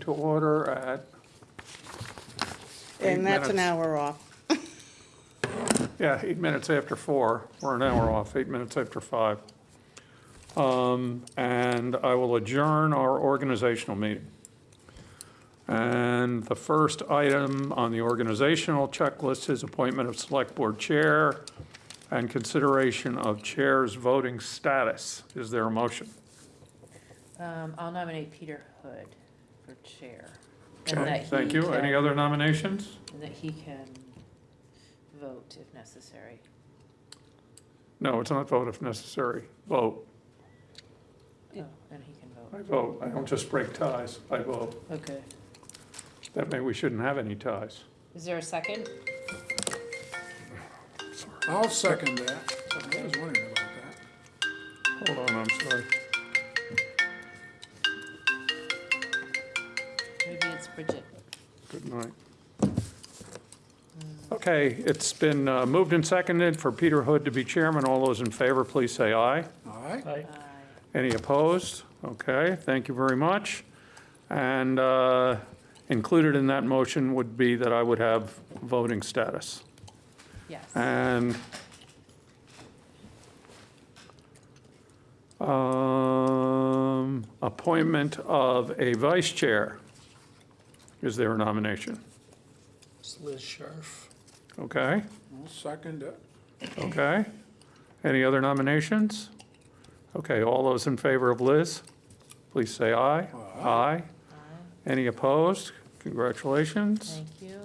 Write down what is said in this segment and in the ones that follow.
to order at, Eight And that's an minutes. hour off. yeah, eight minutes after four. We're an hour off, eight minutes after five. Um, And I will adjourn our organizational meeting. And the first item on the organizational checklist is appointment of select board chair and consideration of chair's voting status. Is there a motion? Um, I'll nominate Peter Hood for chair. and Okay, that thank he you. Any can- other nominations? And that he can vote if necessary. No, it's not vote if necessary. Vote. Oh, and he can vote, I vote. vote. I don't just break ties. I vote. Okay. That may, we shouldn't have any ties. Is there a second? I'll second that. I was wondering about that. Hold on, I'm sorry. Bridget. Good night. Okay, it's been uh, moved and seconded for Peter Hood to be chairman. All those in favor, please say aye. Aye. Aye. Any opposed? Okay, thank you very much. And uh, included in that motion would be that I would have voting status. Yes. And um, appointment of a vice chair. Is there a nomination? It's Liz Sharf. Okay, I'll second it. okay. Any other nominations? Okay, all those in favor of Liz, please say aye. Aye. Aye. Any opposed? Congratulations. Thank you.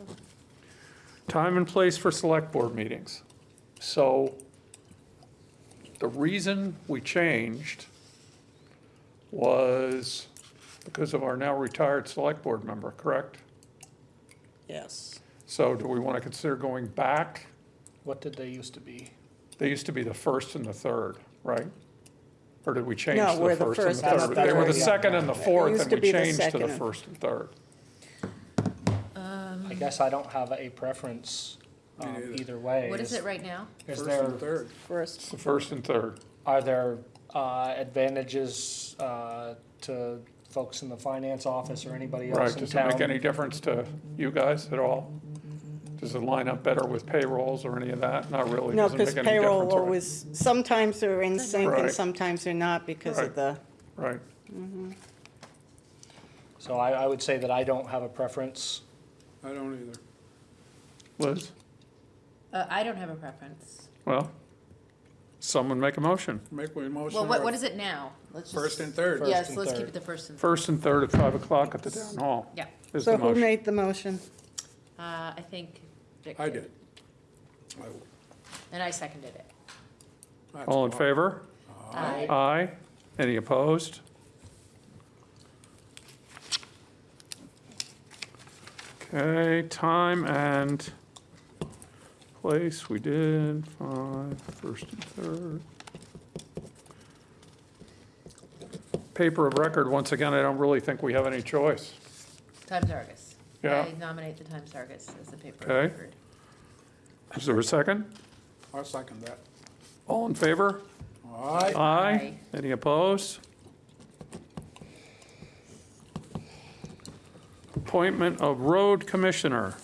Time and place for select board meetings. So the reason we changed was because of our now retired select board member, correct? Yes. So do we want to consider going back? What did they used to be? They used to be the first and the third, right? Or did we change No, to we're the the first and first the and third? the They were the third. second and the fourth, used and to we be the changed to the and- first and third. I guess I don't have a preference um, Me either way. What is it right now? Is First there, and third. First, The first and third. are there uh, advantages uh, to folks in the finance office or anybody Right, else in does it make town? any difference to you guys at all? Does it line up better with payrolls or any of that? Not really, no, does it because make any payroll difference? right? always, sometimes they're in sync Right. and sometimes they're not because Right. of the, Right, So I, I would say that I don't have a preference. I don't either. Liz? Uh, I don't have a preference. Well, someone make a motion. Make a motion. Well, what, what is it now? Let's just. First and third. First Yes, and let's keep it the first and. First and third at 5 o'clock at the town hall Yeah, is so the who motion. made the motion? uh, I think Vic I did. I- And I seconded it. that's All in fine. favor? Aye. Aye. Any opposed? Okay, time and place, we did, five, first and third. Paper of record, once again, I don't really think we have any choice. Times Argus. Yeah. I nominate the Times Argus as the paper Okay. of record. Is there a second? I'll second that. All in favor? All right? Aye. Aye. Any opposed? Appointment of road commissioner.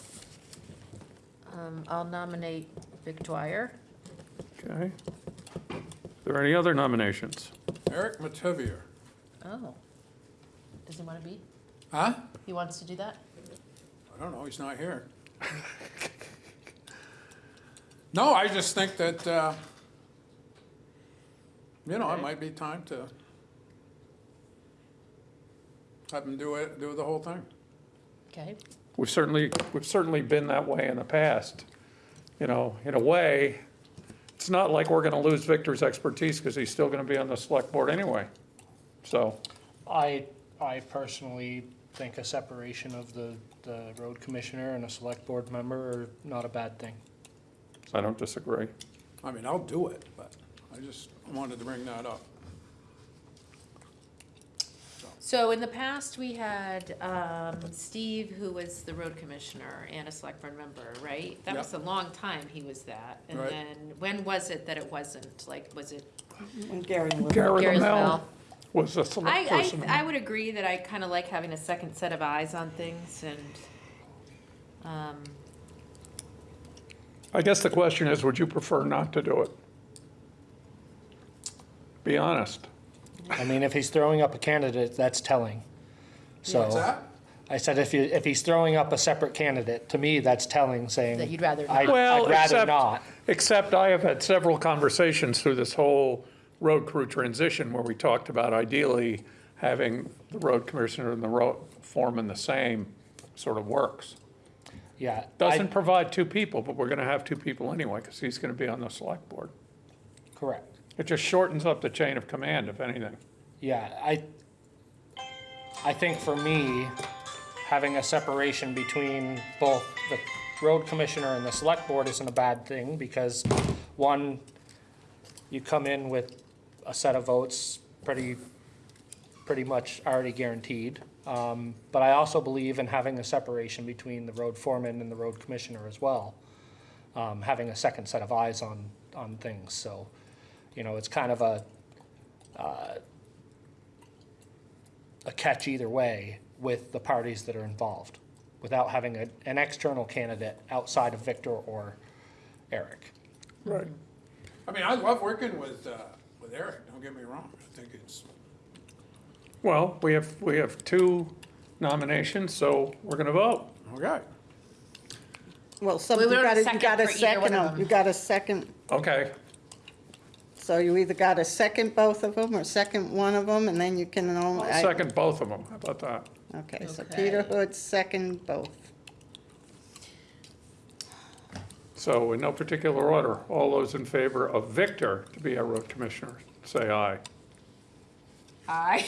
Um, I'll nominate Vic Dwyer. Okay. Are there any other nominations? Eric Mativier. Oh. Does he want to be? Huh? He wants to do that? I don't know, he's not here. No, I just think that, uh, you know, it might be time to have him do it, do the whole thing. Okay. We've certainly, we've certainly been that way in the past. You know, in a way, it's not like we're gonna lose Victor's expertise because he's still gonna be on the select board anyway. So, I, I personally think a separation of the, the road commissioner and a select board member are not a bad thing. I don't disagree. I mean, I'll do it, but I just wanted to bring that up. So in the past, we had um, Steve, who was the road commissioner and a select board member, right? That was a long time he was that. And Right. then, when was it that it wasn't? Like, was it When Gary lived. Gary Gary's Lamel. Well? was a select person. I, I would agree that I kind of like having a second set of eyes on things and, um, I guess the question is, would you prefer not to do it? Be honest. I mean, if he's throwing up a candidate, that's telling. So. What's that? I said if you, if he's throwing up a separate candidate, to me, that's telling, saying. That you'd rather I'd- not. Well, I'd rather except, not. except I have had several conversations through this whole road crew transition where we talked about ideally having the road commissioner and the road foreman the same sort of works. Yeah. I- Doesn't provide two people, but we're gonna have two people anyway, because he's gonna be on the select board. Correct. It just shortens up the chain of command, if anything. Yeah, I, I think for me, having a separation between both the road commissioner and the select board isn't a bad thing, because one, you come in with a set of votes pretty, pretty much already guaranteed. Um, but I also believe in having a separation between the road foreman and the road commissioner as well. Um, having a second set of eyes on, on things, so, you know, it's kind of a, a catch either way with the parties that are involved, without having a, an external candidate outside of Victor or Eric. Right. I mean, I love working with, uh, with Eric, don't get me wrong. I think it's, Well, we have, we have two nominations, so we're gonna vote. okay. Well, some, We you would have a gotta, you second gotta for either one second of them. them. You got a second, Okay, so you either got to second both of them or second one of them, and then you can only. I'll second both of them. How about that? Okay, so Okay. Peter Hood, second both. So in no particular order, all those in favor of Victor to be our road commissioner, say aye. Aye.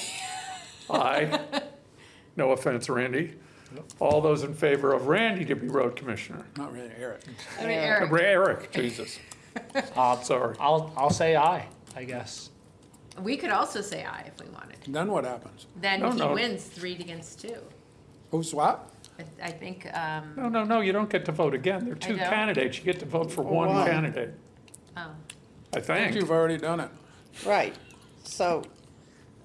Aye. No offense, Randy. All those in favor of Randy to be road commissioner? Not really Eric. I mean, Eric, Eric, Jesus. Uh, Sorry. I'll, I'll say aye, I guess. we could also say aye if we wanted. Then what happens? Then No, he no. wins three against two. Who's what? I- I think, um, No, no, no, you don't get to vote again. There are two don't? candidates. You get to vote for one one. candidate, oh, I I think think. you've already done it. Right, so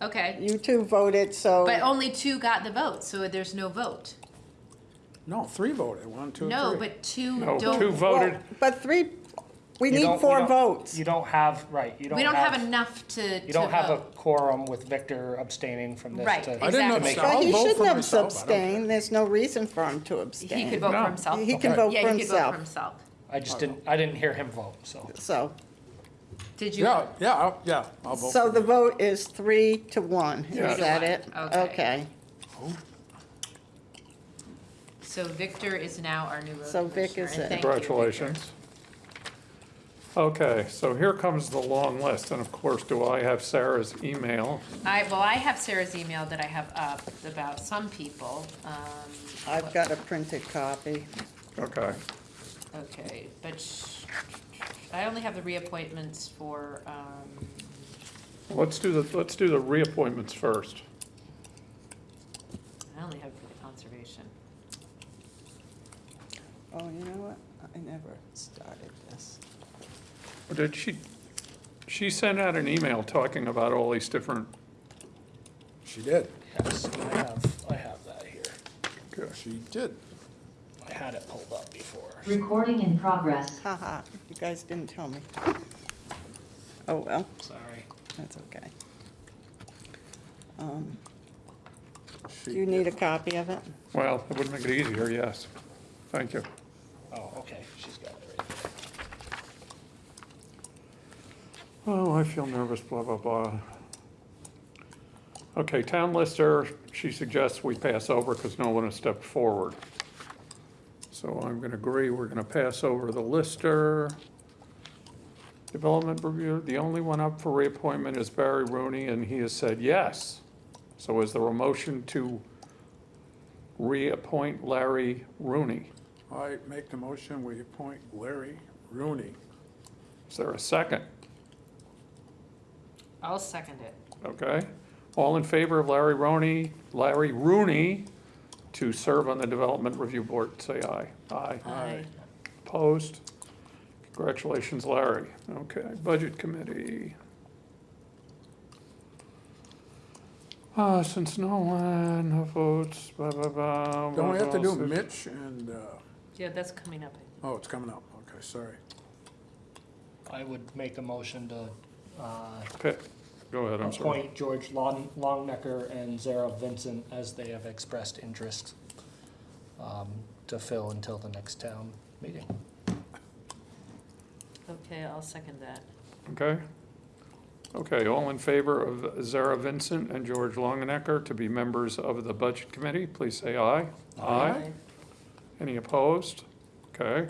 okay. you two voted, so. But only two got the vote, so there's no vote. No, three voted, one, two, three. No, but two No, don't. two voted. Well, But three, we You need don't- you four don't- votes. You don't have, right, you don't We don't have have, enough to, you don't to have a vote. quorum with Victor abstaining from this Right, to. I didn't exactly. abstain. But I'll he vote for shouldn't have myself, I don't abstained, there's no reason for him to abstain. He abstain. could vote No. for himself. He can Okay. vote Yeah, for he could vote for himself, himself. I just didn't, I didn't hear him vote, so. so. Did you? Yeah, yeah, I'll- yeah, I'll vote. So for the you. vote is three to one, Yeah. is that Three it? okay. Okay, So Victor is now our new road So Vic commissioner, is and it. thank you, Victor. Congratulations. Okay, so here comes the long list, and of course, do I have Sarah's email? I, well, I have Sarah's email that I have up about some people. Um, I've got a printed copy. Okay, Okay, but sh- I only have the reappointments for, um, let's do the, let's do the reappointments first. I only have for the conservation. Oh, you know what? I never started this. Did she, she sent out an email talking about all these different, She did, Yes, I have, I have that here. she did. I had it pulled up before. Recording in progress. Haha, you guys didn't tell me. Oh, well, Sorry. that's okay. Um, Do you need a copy of it? well, it would make it easier, yes. Thank you. Oh, okay, she's got it right there. Oh, I feel nervous, blah, blah, blah. Okay, town lister, she suggests we pass over because no one has stepped forward. So I'm gonna agree, we're gonna pass over the lister. Development review, the only one up for reappointment is Barry Rooney, and he has said yes. So is there a motion to reappoint Larry Rooney? I make the motion, we appoint Larry Rooney. Is there a second? I'll second it. Okay. All in favor of Larry Rooney, Larry Rooney to serve on the Development Review Board, say aye. Aye. Aye. Opposed? Congratulations, Larry. Okay, Budget Committee. Uh, since no one no votes, blah, blah, blah. Don't we have to do what else? Mitch and, uh, Yeah, that's coming up. oh, it's coming up, okay, sorry. I would make a motion to, uh, Okay, go ahead, I'm sorry. appoint George Long, Longenecker and Zara Vincent as they have expressed interest, um, to fill until the next town meeting. Okay, I'll second that. Okay? Okay, all in favor of Zara Vincent and George Longenecker to be members of the Budget Committee, please say aye. Aye. Any opposed? Okay.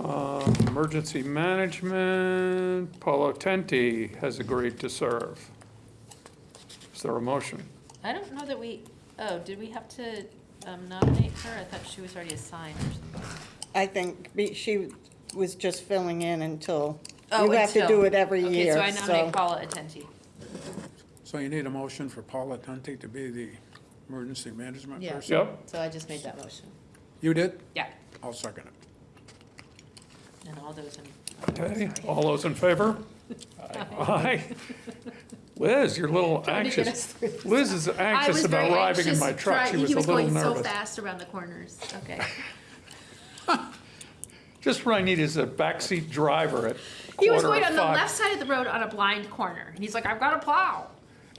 Um, Emergency Management, Paula Tenti has agreed to serve. Is there a motion? I don't know that we, oh, did we have to um, nominate her? I thought she was already assigned or something. I think be- she was just filling in until, Oh, you have to until- do it every year, Okay, so I nominate so. Paula Attenti. So you need a motion for Paula Tenti to be the emergency management Yeah. person? Yep, So I just made that motion. You did? Yeah, I'll second it. And all those in. okay, all those in favor? Aye. Liz, you're a little Trying to get us anxious. through this. Liz is I anxious was about very arriving in anxious my truck. trying- She was a little He was going so nervous. fast around the corners. Okay. Just what I need is a backseat driver at He was quarter going of on the five. left side of the road on a blind corner, and he's like, "I've got a plow."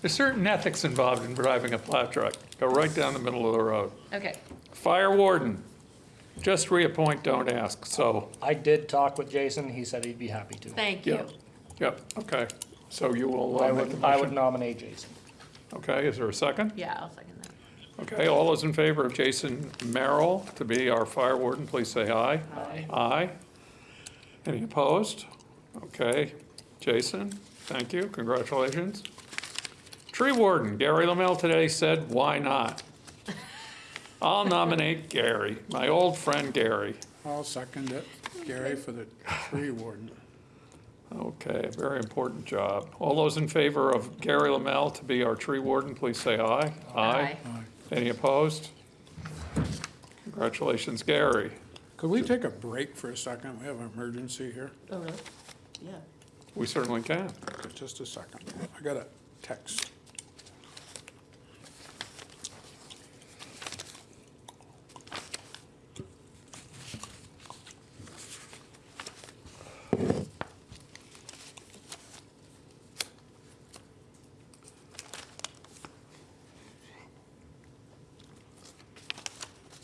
There's certain ethics involved in driving a plow truck. Go right down the middle of the road. Okay. Fire warden, just reappoint, don't ask, so, I did talk with Jason, he said he'd be happy to. Thank you. yep, yep, okay. So you will I uh, make the would, I would motion? nominate Jason. Okay, is there a second? Yeah, I'll second that. Okay, all those in favor of Jason Merrill to be our fire warden, please say aye. Aye. Aye. Any opposed? Okay, Jason, thank you, congratulations. Tree warden, Gary Lamel today said, why not? I'll nominate Gary, my old friend Gary. I'll second it. Gary for the tree warden. Okay, very important job. All those in favor of Gary Lamel to be our tree warden, please say aye. Aye. Aye. Any opposed? Congratulations, Gary. Could we take a break for a second? We have an emergency here. Oh, really? Yeah. We certainly can. Just a second. I got a text.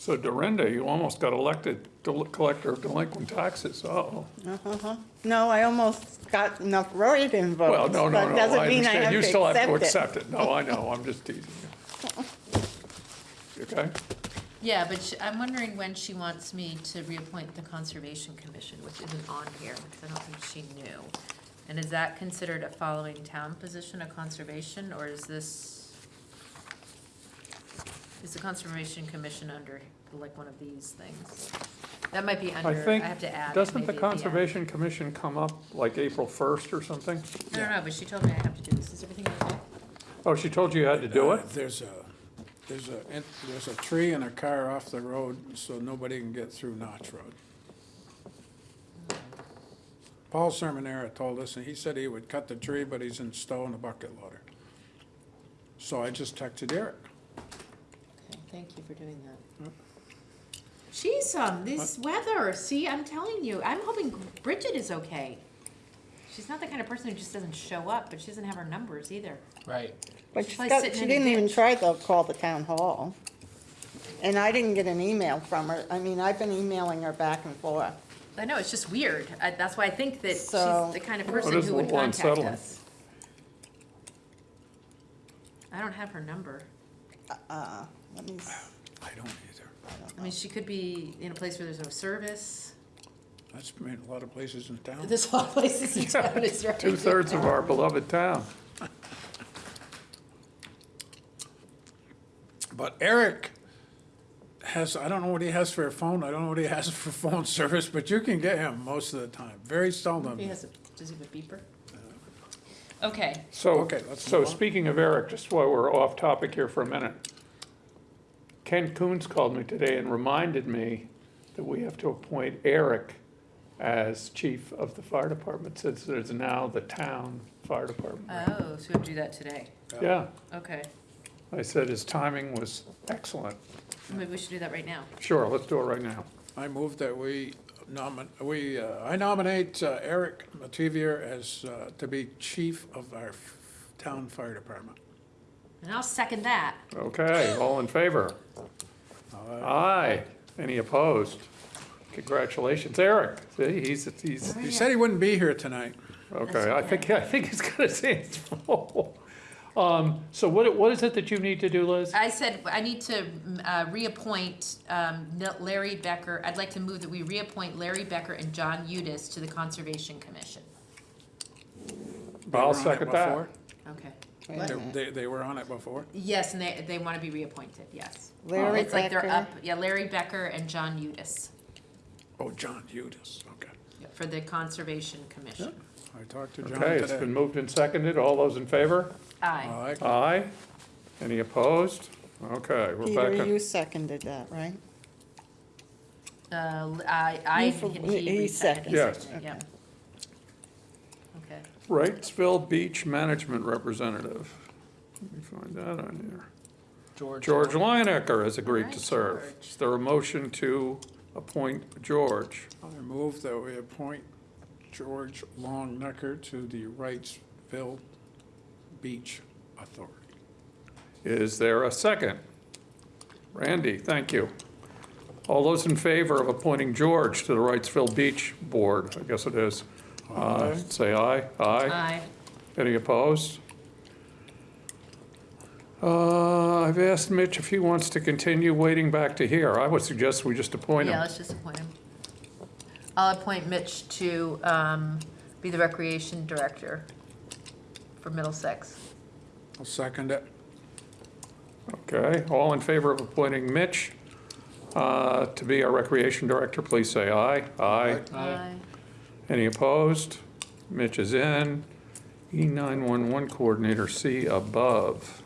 So Dorinda, you almost got elected del- collector of delinquent taxes. Uh-oh. Uh-huh. No, I almost got enough write-in votes. Well, no, no, but no, doesn't I mean understand. You have still have to it. accept it. No, I know, I'm just teasing you. You Okay? Yeah, but sh- I'm wondering when she wants me to reappoint the Conservation Commission, which isn't on here, because I don't think she knew. And is that considered a following town position, a conservation, or is this, is the Conservation Commission under, like, one of these things? That might be under, I I think, have to add it doesn't maybe the at end. Conservation Commission come up like April 1st or something? I don't know, but she told me I have to do this. Is everything okay? Oh, she told you you had to do Uh, it? There's a, there's a, there's a tree and a car off the road, so nobody can get through Notch Road. Paul Sermonera told us, and he said he would cut the tree, but he's in Stowe in a bucket loader. So I just texted Eric. Okay, thank you for doing that. Jeez, um, this weather, see, I'm telling you, I'm hoping Bridget is okay. She's not the kind of person who just doesn't show up, but she doesn't have her numbers either. Right. But She's she's like got, sitting she in a didn't even ditch. try to call the town hall. And I didn't get an email from her. I mean, I've been emailing her back and forth. I know, it's just weird. I, that's why I think that she's the kind of person is a who would little contact unsettling. us. I don't have her number. Uh, let me, s- I don't either. I mean, she could be in a place where there's no service. That's been a lot of places in town. There's a lot of places in town, is right. Two-thirds of our beloved town. But Eric has, I don't know what he has for a phone, I don't know what he has for phone service, but you can get him most of the time, very seldom. He has a, does he have a beeper? Okay, So, Okay, let's so move on. speaking of Eric, just while we're off topic here for a minute. Ken Coons called me today and reminded me that we have to appoint Eric as chief of the fire department, since there's now the town fire department. Oh, so we have do that today. Yeah, Okay. I said his timing was excellent. Maybe we should do that right now. Sure, let's do it right now. I move that we nomin, we, uh, I nominate uh, Eric Mativier as, uh, to be chief of our f- town fire department. And I'll second that. Okay, all in favor? Aye. Any opposed? Congratulations, Eric. See, he's, he's, He said he wouldn't be here tonight. okay, I think, I think he's got his hands full. Um, so what, what is it that you need to do, Liz? I said, I need to uh, reappoint um, Nil- Larry Becker. I'd like to move that we reappoint Larry Becker and John Udis to the Conservation Commission. I'll were on it second that. Okay. Wait a They- minute. They, they were on it before. Yes, and they, they want to be reappointed, yes. Larry It's like they're Becker. up, yeah, Larry Becker and John Udis Oh, John Udis, okay. for the Conservation Commission. I talked to John Okay, it's today. been moved and seconded. All those in favor? Aye. Aye. Aye. Any opposed? Okay, Peter, Rebecca. you seconded that, right? Uh, I, I, You for- and he he seconded. reseconded. Yes. Yeah. Okay. Wrightsville Beach Management Representative. Let me find that on here. George. George Longenecker has agreed to Alright, serve. George. Is there a motion to appoint George? I move that we appoint George Longenecker to the Wrightsville Beach Authority. Is there a second? Randy, thank you. All those in favor of appointing George to the Wrightsville Beach Board, I guess it is, Aye. say aye. Aye. Aye. Any opposed? Uh, I've asked Mitch if he wants to continue waiting back to here. I would suggest we just appoint him. Yeah, him. let's just appoint him. I'll appoint Mitch to, um, be the Recreation Director for Middlesex. I'll second it. Okay, all in favor of appointing Mitch uh, to be our Recreation Director, please say aye. Aye. Aye. Any opposed? Mitch is in. E E911 Coordinator C above.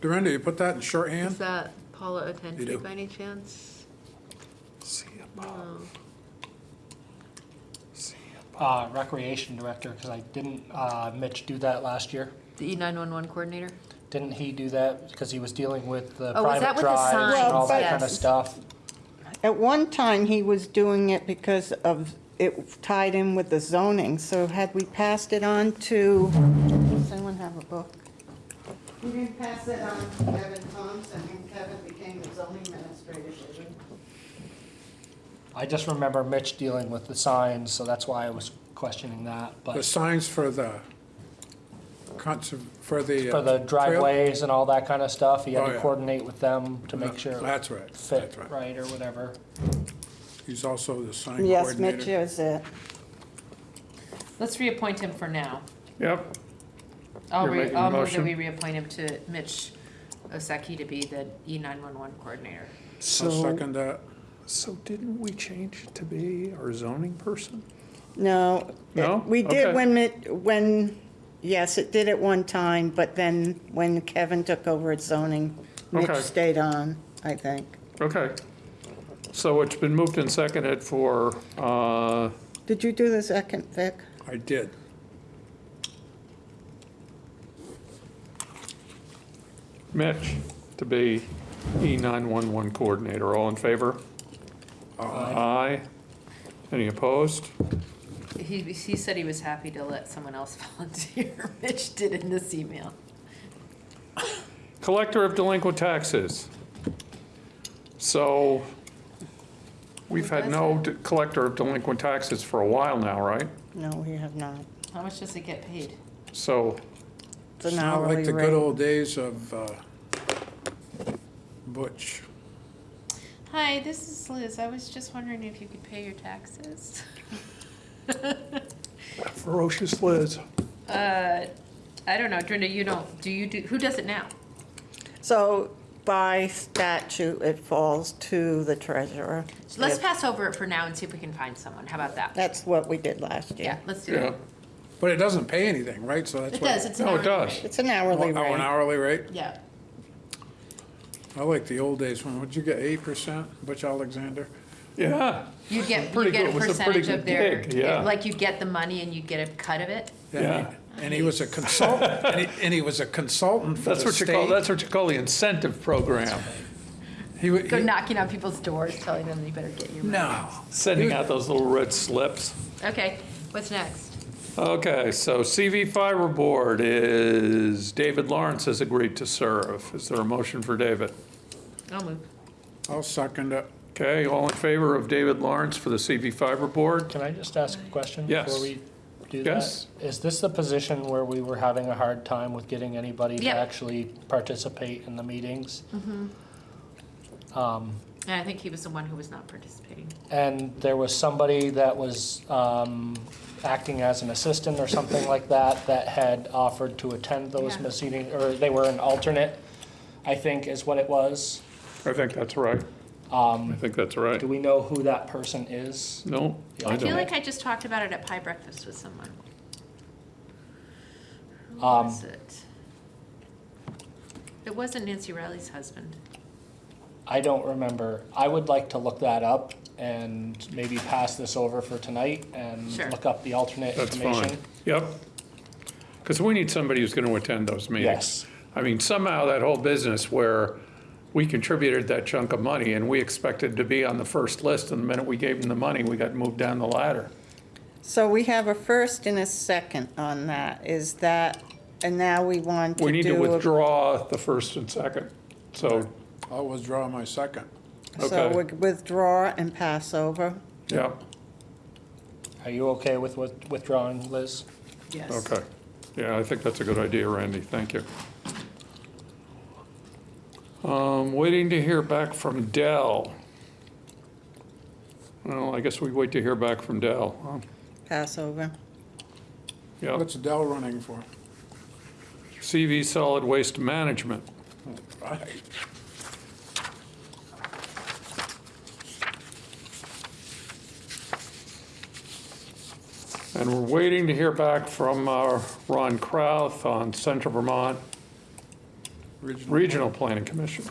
Dorinda, you put that in Is shorthand? that Paula You do. By any chance? C above. C Uh, recreation director, because I didn't, uh, Mitch do that last year. The E nine-one-one coordinator? Didn't he do that because he was dealing with the Oh, private with the drives and all that Well, kind of stuff? At one time, he was doing it because of, it tied in with the zoning, so had we passed it on to, does anyone have a book? We didn't pass it on to Kevin Thompson, and Kevin became the zoning administrator, did? I just remember Mitch dealing with the signs, so that's why I was questioning that, The but signs for the, conserv- for the. uh, for the trail- driveways and all that kind of stuff, he had Oh, to yeah. coordinate with them to make sure it That's right, fit that's right. right or whatever. He's also the sign Yes, Mitch is it. Let's reappoint him for now. Yep, I'll You're re, making a I'll move that motion? we reappoint him to Mitch Osaki to be the E nine-one-one coordinator. I'll so, second that. so didn't we change it to be our zoning person? No. No? We Okay. did when it, when, yes, it did at one time, but then when Kevin took over at zoning, Mitch Okay. stayed on, I think. Okay. So it's been moved and seconded for, uh, Did you do the second, Vic? I did. Mitch to be E E911 Coordinator. All in favor? Aye. Any opposed? He, he said he was happy to let someone else volunteer. Mitch did in this email. Collector of delinquent taxes. So we've had no de- collector of delinquent taxes for a while now, right? No, we have not. How much does it get paid? So, It's an It's not hourly like the good rate. old days of uh, Butch. Hi, this is Liz. I was just wondering if you could pay your taxes. ferocious Liz. Uh, I don't know, Brenda, you don't, do you do, who does it now? So by statute, it falls to the treasurer. So let's If- pass over it for now and see if we can find someone. How about that? That's what we did last Yeah, year. let's do Yeah. it. But it doesn't pay anything, right? So that's It what. does, it's an No, it does. rate. It's an hourly oh, oh, an rate. hourly rate? Yeah. I like the old days when, would you get eight percent, Butch Alexander? Yeah. You get, you Pretty get a good- it was a pretty percentage good of their, gig, yeah. like you get the money and you get a cut of it? Yeah. And he was a consultant, and he, and he was a consultant for That's the what you call, that's what you call the incentive program, He wa- Go he- knocking on people's doors, telling them you better get your money. No. sending out those little red slips. Okay, what's next? Okay, so CV Fiber Board is, David Lawrence has agreed to serve. Is there a motion for David? I'll move. I'll second it. Okay, all in favor of David Lawrence for the CV Fiber Board? Can I just ask a question Yes. before we do? Yes. Is this the position where we were having a hard time with getting anybody to actually participate in the meetings? Um, And I think he was the one who was not participating. And there was somebody that was um, acting as an assistant or something like that, that had offered to attend those Yeah. meetings, or they were an alternate, I think is what it was. I think that's right. I think that's right. Do we know who that person is? No, I I feel don't. like I just talked about it at pie breakfast with someone. Who Um, was it? It wasn't Nancy Riley's husband. I don't remember. I would like to look that up and maybe pass this over for tonight and Sure. look up the alternate That's information. fine. Yep. Because we need somebody who's going to attend those meetings. Yes. I mean, somehow that whole business where we contributed that chunk of money and we expected to be on the first list, and the minute we gave them the money, we got moved down the ladder. So we have a first and a second on that. Is that, and now we want to. We need to a- withdraw the first and second. So, I'll withdraw my second. So okay. we withdraw and pass over. yeah, Are you okay with with- withdrawing, Liz? Yes. okay. Yeah, I think that's a good idea, Randy. Thank you. Um, Waiting to hear back from Dell. Well, I guess we wait to hear back from Dell. huh? Pass over. Yeah. What's Dell running for? CV Solid Waste Management. Right. And we're waiting to hear back from uh, Ron Kraus on Central Vermont Regional. Regional Planning Commission.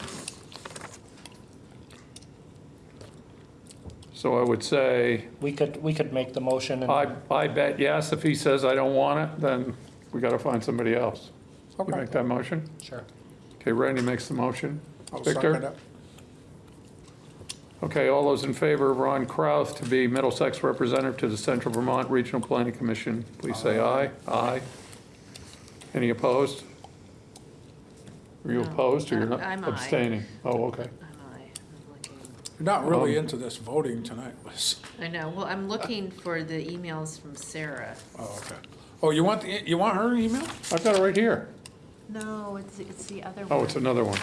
So I would say, We could, we could make the motion and. I, I bet yes. If he says I don't want it, then we got to find somebody else. You Okay. make that motion? Sure. Okay, Randy makes the motion. I'll Victor? second it. Okay, all those in favor of Ron Kraus to be Middlesex representative to the Central Vermont Regional Planning Commission, please say aye. Aye. Any opposed? Are you No, opposed or you're not I'm aye. abstaining? Oh, okay. I'm aye. I'm looking. You're not really Um, into this voting tonight, Liz. I know, well, I'm looking for the emails from Sarah. Oh, okay. Oh, you want, the you want her email? I've got it right here. No, it's, it's the other one. Oh, it's another one.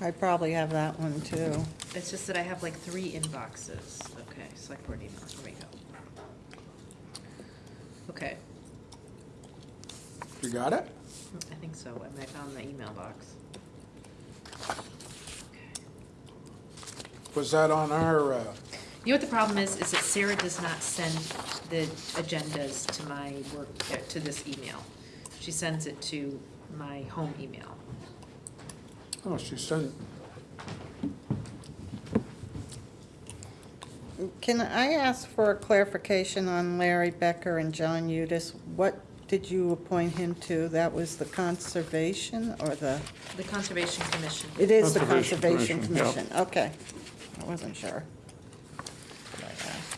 I probably have that one too. It's just that I have like three inboxes. Okay, select board email, here we go. Okay, You got it? I think so, and I found the email box. Was that on our, uh, You know what the problem is, is that Sarah does not send the agendas to my work, uh, to this email. She sends it to my home email. oh, she sent, it. Can I ask for a clarification on Larry Becker and John Udis? What did you appoint him to? That was the conservation or the, The Conservation Commission. it is the Conservation Conservation Commission, yeah. Commission, okay. I wasn't sure. But I asked.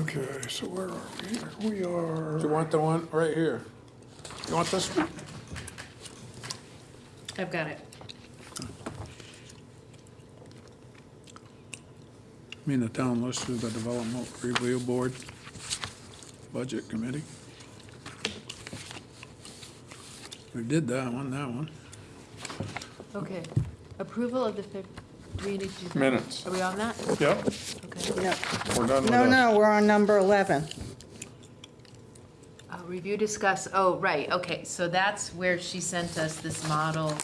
Okay, so where are we here? We do you want the one right here? You want this one? I've got it. I mean, the town list of the Development Review Board, Budget Committee. We did that one, that one. Okay. Approval of the Feb, do we need to? do that? Minutes. Are we on that? yep, Okay. No, we're done with no, this. no, we're on number 11. Review, discuss, oh, right, okay, so that's where she sent us this model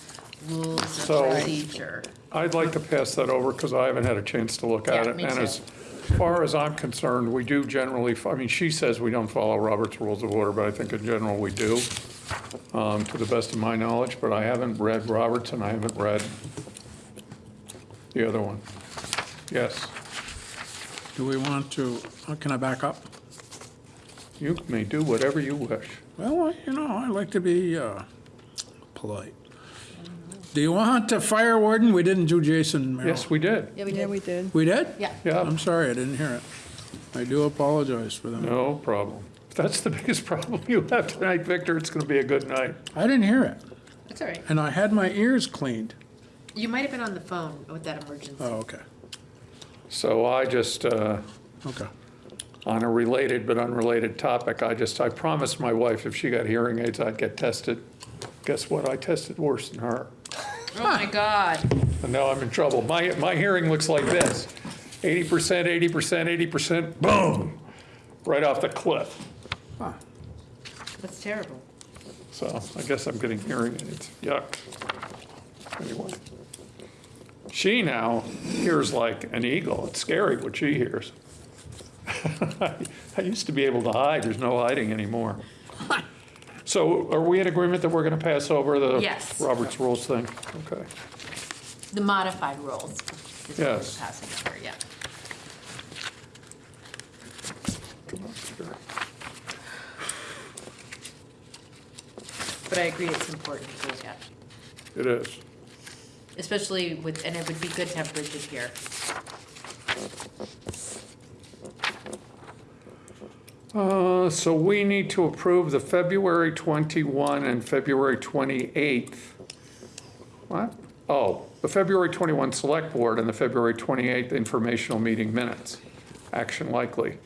rules of So- procedure. I'd like to pass that over because I haven't had a chance to look at Yeah, it. me And too. as far as I'm concerned, we do generally, I mean, she says we don't follow Robert's Rules of Order, but I think in general we do. um, to the best of my knowledge, but I haven't read Roberts and I haven't read the other one. Yes, Do we want to, uh, can I back up? You may do whatever you wish. Well, you know, I like to be uh, polite. Do you want to fire warden? We didn't do Jason Merrill. Yes, we did. Yeah, we Yeah, did. we did. We did? Yeah. Yeah, I'm sorry, I didn't hear it. I do apologize for that. no problem. If that's the biggest problem you have tonight, Victor, it's going to be a good night. I didn't hear it, That's all right. and I had my ears cleaned. You might have been on the phone with that emergency. Oh, okay, So I just, uh, okay. On a related but unrelated topic, I just, I promised my wife if she got hearing aids, I'd get tested. Guess what? I tested worse than her. Oh, my God. And now I'm in trouble. My, my hearing looks like this. 80%, 80%, 80%, boom, right off the cliff. That's terrible. So I guess I'm getting hearing aids. Yuck. Anyway. She now hears like an eagle. It's scary what she hears. I used to be able to hide. There's no hiding anymore. So are we in agreement that we're going to pass over the Yes. Roberts Rules thing? Okay. The modified rules is what we're Yes. passing over, yeah. Come on. But I agree it's important to look at, It is. especially with, and it would be good to have Bridget here. Uh, So we need to approve the February 21 and February 28th. What? Oh, the February 21 Select Board and the February 28th Informational Meeting Minutes. Action likely.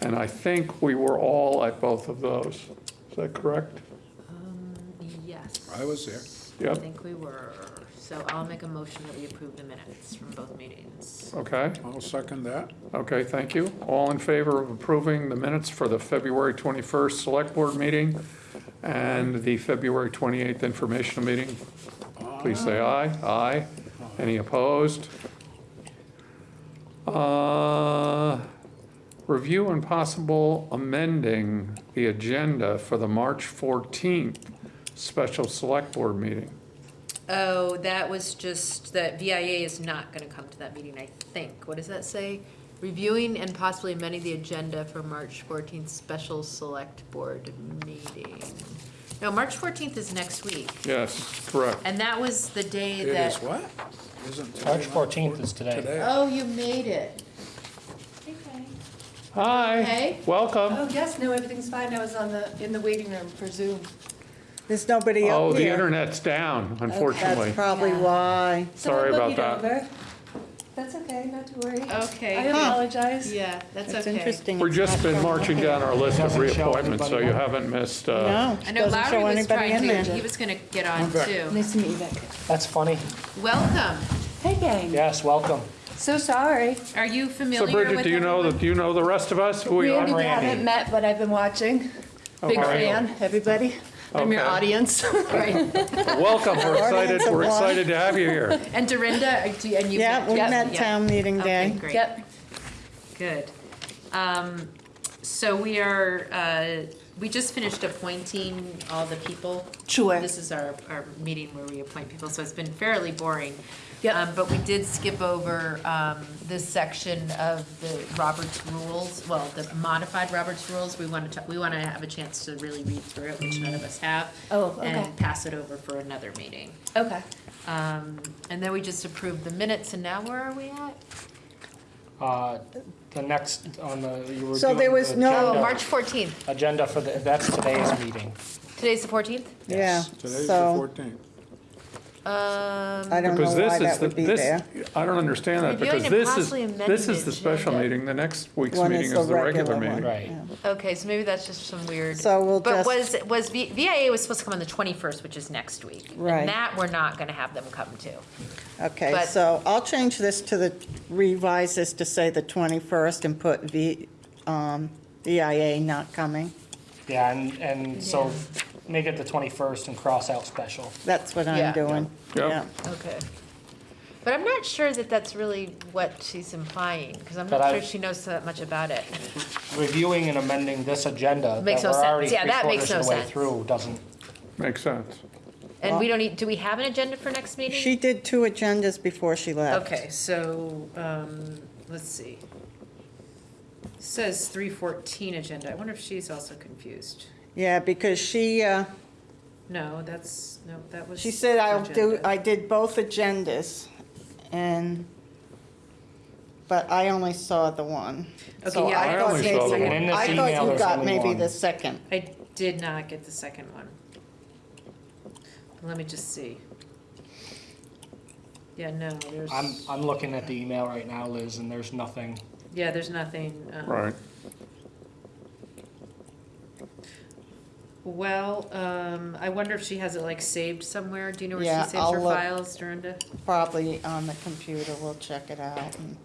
And I think we were all at both of those. Is that correct? Yes. I was there. I Yep, think we were, so I'll make a motion that we approve the minutes from both meetings. okay, I'll second that. okay, thank you. All in favor of approving the minutes for the February 21st Select Board meeting and the February 28th Informational Meeting? Please say aye. Aye. Any opposed? Uh, Review and possible amending the agenda for the March 14th special select board meeting. Oh, that was just, that VIA is not gonna come to that meeting, I think. What does that say? Reviewing and possibly amending the agenda for March fourteenth special select board meeting. No, March fourteenth is next week, Yes, correct. and that was the day It that. is what? Isn't today March 14th is today. Today. Oh, you made it. Hi, Hey. welcome. Oh, yes, no, everything's fine. I was on the, in the waiting room for Zoom. There's nobody Oh, up the here. internet's down, unfortunately. That's probably Yeah. why. Sorry about that. over. That's okay, not to worry. Okay. I apologize. Yeah, that's That's okay. interesting. We've It's just not been showing marching down our list of Doesn't show reappointments, so anybody you on. haven't missed, uh, No, I it know doesn't show was anybody trying in to, there. he was gonna get on Okay. too. Nice to meet you, Vic. That's funny. Welcome. Hey, gang. Yes, welcome. So sorry. Are you so familiar with Bridget, do you know, everyone? that? do you know the rest of us, who we are? we Randy. haven't met, but I've been watching. Big Okay. fan, everybody. I'm your Okay. audience. Right. Welcome, we're excited, Audience we're one. excited to have you here. And Dorinda, uh, do- and you. Yeah, we Yep. met Yeah. town meeting Okay, day. great. Yep. Good. Um, So we are, uh, we just finished appointing all the people. Sure. This is our, our meeting where we appoint people, so it's been fairly boring. Yep. Um, But we did skip over um, this section of the Roberts rules, well, the modified Roberts rules. We want to, we want to have a chance to really read through it, which none of us have. Oh, okay. And pass it over for another meeting. Okay. Um, And then we just approved the minutes, and now where are we at? Uh, The next, on the, you were So doing there was the no- Oh, agenda- March 14th. Agenda for the, that's today's meeting. Today's the 14th? Yeah, Today's the so 14th. Um, I don't know Because this is, that the would be this, there. I don't understand that, Reviewing because and this is, possibly this the is the special agenda. meeting, the next week's One meeting is is the regular one. meeting. Right. Yeah. Okay, so maybe that's just some weird. So we'll But just- was, was, V- VIA was supposed to come on the 21st, which is next week. Right. And that we're not going to have them come to. Okay, But- so I'll change this to the, revise this to say the 21st and put V, um, VIA not coming. Yeah, and, and so make it the 21st and cross out special. That's what Yeah. I'm doing. Yep. Yeah. Okay. But I'm not sure that that's really what she's implying, because I'm But not I- sure she knows that much about it. Reviewing and amending this agenda that Makes we're no sense. already Yeah, three that makes quarters of no the way sense. through doesn't, makes sense. And we don't need, do we have an agenda for next meeting? She did two agendas before she left. Okay, so, um, let's see. Says three fourteen agenda. I wonder if she's also confused. Yeah, because she, uh, No, that's, no, that was. she said I'll do, agenda. I did both agendas, and, but I only saw the one. Okay, So yeah, I thought only maybe- saw the one. In this I email, thought you there's got only maybe one. the second. I did not get the second one. Let me just see. Yeah, no, there's, I'm, I'm looking at the email right now, Liz, and there's nothing. yeah, there's nothing. um, Right. Well, um, I wonder if she has it like saved somewhere. Do you know where she saves I'll her look. files, Dorinda? Probably on the computer, we'll check it out. and-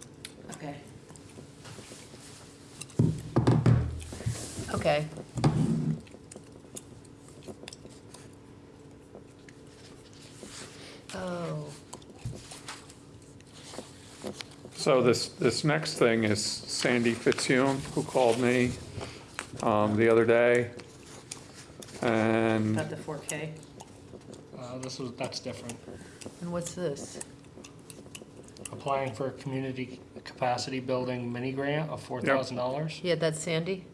Okay. Okay. Oh, So this, this next thing is Sandy Fitzhume, who called me um, the other day. And about the four K. Uh, this was, that's different. And what's this? Applying for a community capacity building mini grant of four thousand dollars? Yeah, that's Sandy?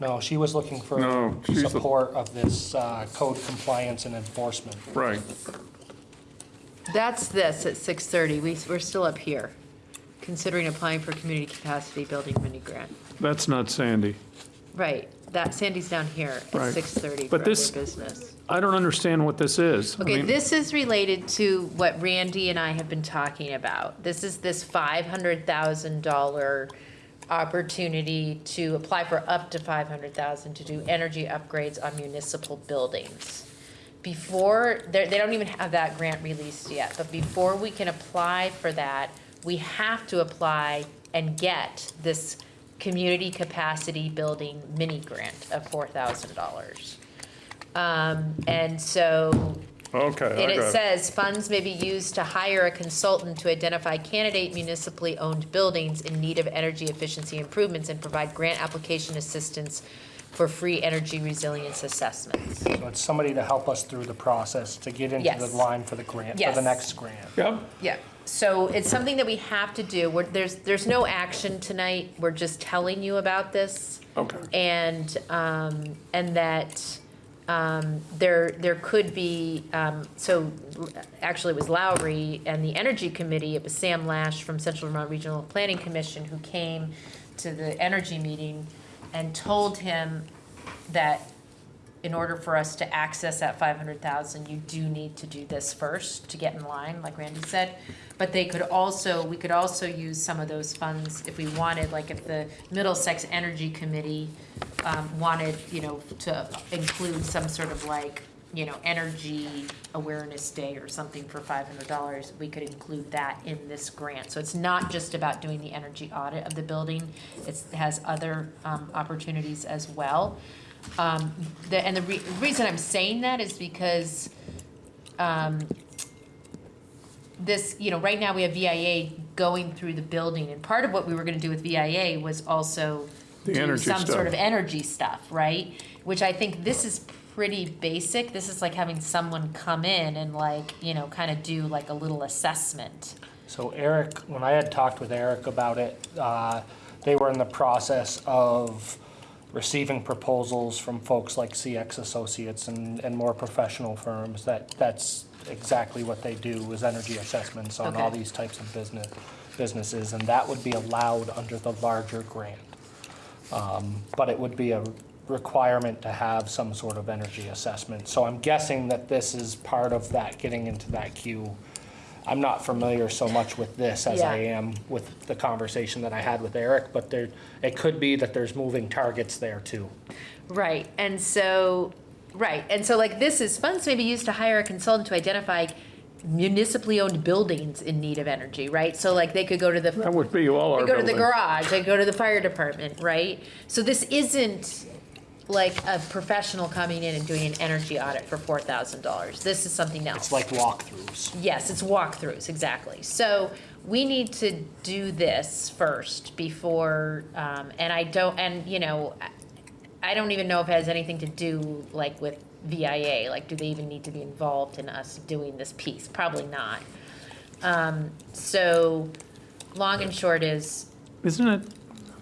No, she was looking for No, she's the- support of this, uh, code compliance and enforcement. right, That's this at six thirty. We, we're still up here. Considering applying for community capacity building mini grant. that's not Sandy. Right, that, Sandy's down here at Right. six thirty for But other this- business. I don't understand what this is. I Okay, mean, this is related to what Randy and I have been talking about. This is this five hundred thousand dollar opportunity to apply for up to five hundred thousand to do energy upgrades on municipal buildings. Before, they, they don't even have that grant released yet, but before we can apply for that, we have to apply and get this community capacity building mini grant of four thousand dollars. Um, and so Okay, and I it got it. says, funds may be used to hire a consultant to identify candidate municipally owned buildings in need of energy efficiency improvements and provide grant application assistance for free energy resilience assessments. So it's somebody to help us through the process to get into the Yes. line for the grant, for Yes. the next grant. Yep, Yeah, so it's something that we have to do. We're, there's, there's no action tonight. We're just telling you about this. okay. and, um, and that, um, there, there could be, um, so, actually, it was Lowry and the Energy Committee, it was Sam Lash from Central Vermont Regional Planning Commission who came to the energy meeting and told him that in order for us to access that five hundred thousand, you do need to do this first to get in line, like Randy said. But they could also, we could also use some of those funds if we wanted, like if the Middlesex Energy Committee um, wanted, you know, to include some sort of like, you know, energy awareness day or something for five hundred dollars, we could include that in this grant. So it's not just about doing the energy audit of the building, it's, it has other um, opportunities as well. Um, the, and the re- reason I'm saying that is because, um, this, you know, right now we have VIA going through the building, and part of what we were gonna do with VIA was also The do energy some sort of energy stuff, right? Which I think this is pretty basic, this is like having someone come in and like, you know, kinda do like a little assessment. So Eric, when I had talked with Eric about it, uh, they were in the process of receiving proposals from folks like CX Associates and, and more professional firms that, that's exactly what they do, is energy assessments on all these types of business, businesses, and that would be allowed under the larger grant. Um, But it would be a requirement to have some sort of energy assessment. So I'm guessing that this is part of that, getting into that queue. I'm not familiar so much with this as I am with the conversation that I had with Eric, but there, it could be that there's moving targets there too. Right, and so, right, and so like this is funds may be used to hire a consultant to identify municipally owned buildings in need of energy, right? So like they could go to the. That would be all our They go to the garage, they go to the fire department, right? So this isn't like a professional coming in and doing an energy audit for four thousand dollars. This is something else. It's like walkthroughs. Yes, it's walkthroughs, exactly. So we need to do this first before, um, and I don't, and, you know, I- I don't even know if it has anything to do like with VIA? Like, do they even need to be involved in us doing this piece? Probably not. Um, so, long and short is, Isn't it,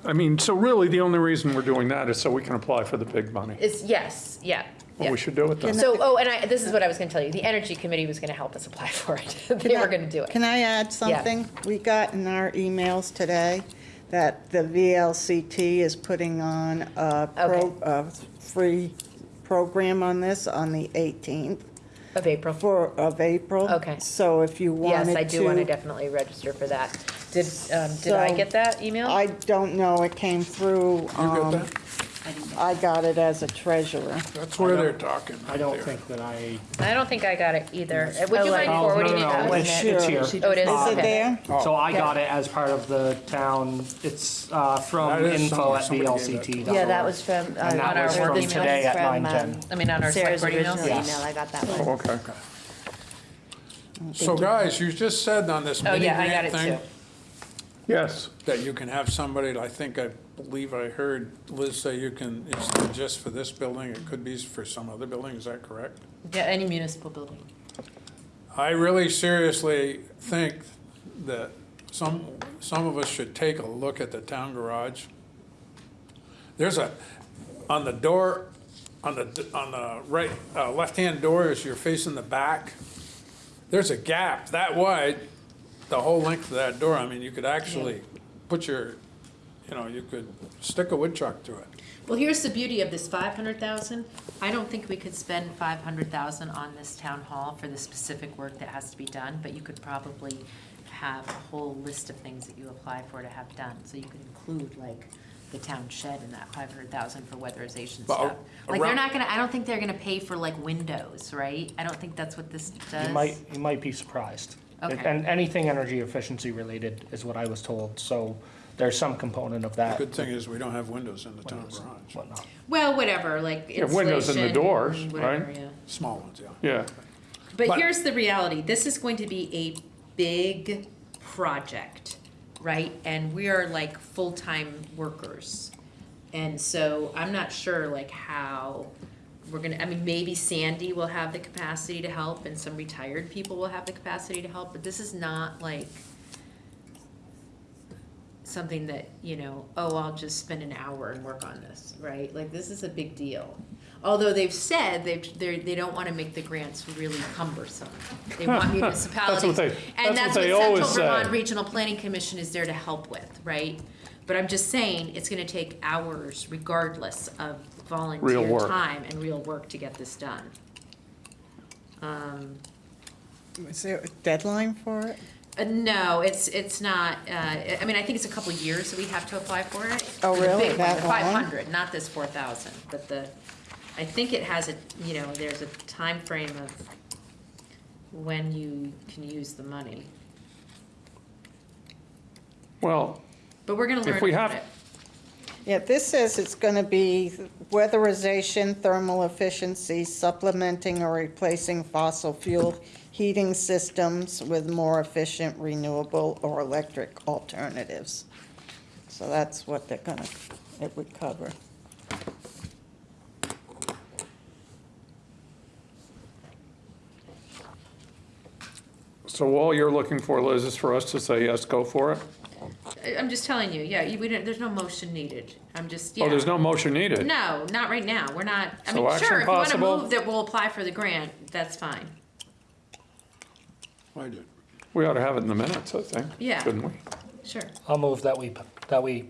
I mean, so really, the only reason we're doing that is so we can apply for the big money. is yes, yeah. Well, yeah. we should do it then. So, oh, and I, this is what I was gonna tell you, the Energy Committee was gonna help us apply for it. They were gonna do it. Can I add something? We got in our emails today that the VLCT is putting on a pro, a free program on this on the 18th Of April. for, of April. Okay. So if you wanted Yes, to. I do wanna definitely register for that. Did, um, did I So, get that email? I don't know, it came through, You got um, that? I got it as a treasurer. That's where they're talking. I don't right there. think that I. I don't think I got it either. Uh, Would you mind Oh, forwarding no, no, no, that? It's it's here. Oh, it is? Is it Okay. there? So I got it as part of the town, it's uh, from That is info something at somebody gave VLCT. Yeah, that was from, uh, And that on our was work from email. today at from, nine um. I mean, on our select Sarah's board original emails? Yes. email, I got that Oh, one. okay. So guys, you just said on this Oh, mini yeah, I got grant it thing too. Yes, that you can have somebody, I think, I believe I heard Liz say you can, it's not just for this building, it could be for some other building, is that correct? Yeah, any municipal building. I really seriously think that some, some of us should take a look at the town garage. There's a, on the door, on the, on the right, uh, left-hand door as you're facing the back, there's a gap that wide, the whole length of that door. I mean, you could actually put your, you know, you could stick a wood chuck to it. Well, here's the beauty of this five hundred thousand. I don't think we could spend five hundred thousand on this town hall for the specific work that has to be done, but you could probably have a whole list of things that you apply for to have done. So you could include like the town shed in that five hundred thousand for weatherization But stuff. Like, they're around- not gonna, I don't think they're gonna pay for like windows, right? I don't think that's what this does. You might, you might be surprised. Okay. And anything energy efficiency related is what I was told, so there's some component of that. The Good thing is, we don't have windows in the town garage, Whatnot. Well, whatever, like Yeah, windows in the insulation, doors, whatever, right? yeah. small ones, yeah. yeah. But But- here's the reality, this is going to be a big project, right? And we are like full-time workers. And so I'm not sure like how we're gonna, I mean, maybe Sandy will have the capacity to help and some retired people will have the capacity to help, but this is not like something that, you know, oh, I'll just spend an hour and work on this, right? Like, this is a big deal. Although they've said they've, they're, they don't wanna make the grants really cumbersome. They want municipalities. they- And that's that's what they Central always say. Vermont Regional Planning Commission is there to help with, right? But I'm just saying, it's gonna take hours regardless of volunteer work. time and real work to get this done. Um, Is there a deadline for it? uh, no, it's, it's not, uh, I mean, I think it's a couple of years that we have to apply for it. Oh, For the really? big one, That the long? Five hundred, not this four thousand, but the, I think it has a, you know, there's a time frame of when you can use the money. Well, But we're gonna learn If we about have- it. Yeah, this says it's going to be weatherization, thermal efficiency, supplementing or replacing fossil fuel heating systems with more efficient renewable or electric alternatives. So that's what they're gonna, it would cover. so all you're looking for, Liz, is for us to say, yes, go for it? I- I'm just telling you, yeah, you, we don't, there's no motion needed. I'm just, yeah. Oh, there's no motion needed? No, not right now. We're not, I So mean, action sure, if you wanna possible? move that we'll apply for the grant, that's fine. I did. We ought to have it in the minutes, I think. Yeah. Shouldn't we? Sure. I'll move that we, that we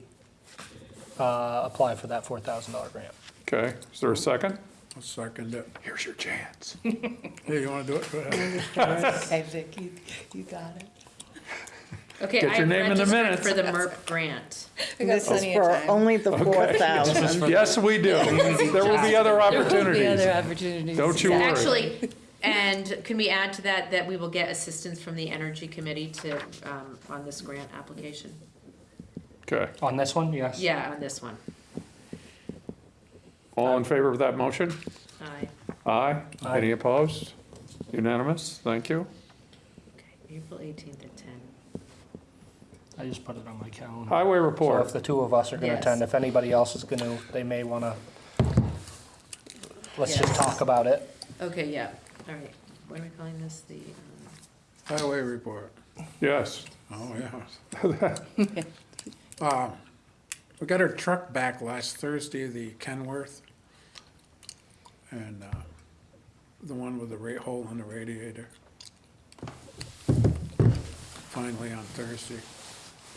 uh, apply for that four thousand dollar grant. Okay, is there a second? I'll second it. Here's your chance. Hey, you wanna do it? Go ahead. Okay, Vic, you, you got it. Okay, Get your I'm name in the registered minutes. for the MERP grant. We got This is plenty of for time. only the four thousand. Yes, we do. There will be other There will be opportunities. other opportunities. Don't you worry. Actually, and can we add to that, that we will get assistance from the Energy Committee to, um, on this grant application? Okay, On this one, yes? Yeah, on this one. all in favor of that motion? Aye. Aye. Aye. Any opposed? Unanimous, thank you. Okay, April eighteenth at ten. I just put it on my calendar. Highway So if the two of us are gonna Yes. attend, if anybody else is gonna, they may wanna let's just Yes. talk about it. Okay, yeah, all right. What am I calling this? The, um, Highway report. Yes. Oh, yeah. Uh, We got our truck back last Thursday, the Kenworth. And uh, the one with the ra- hole in the radiator. Finally on Thursday.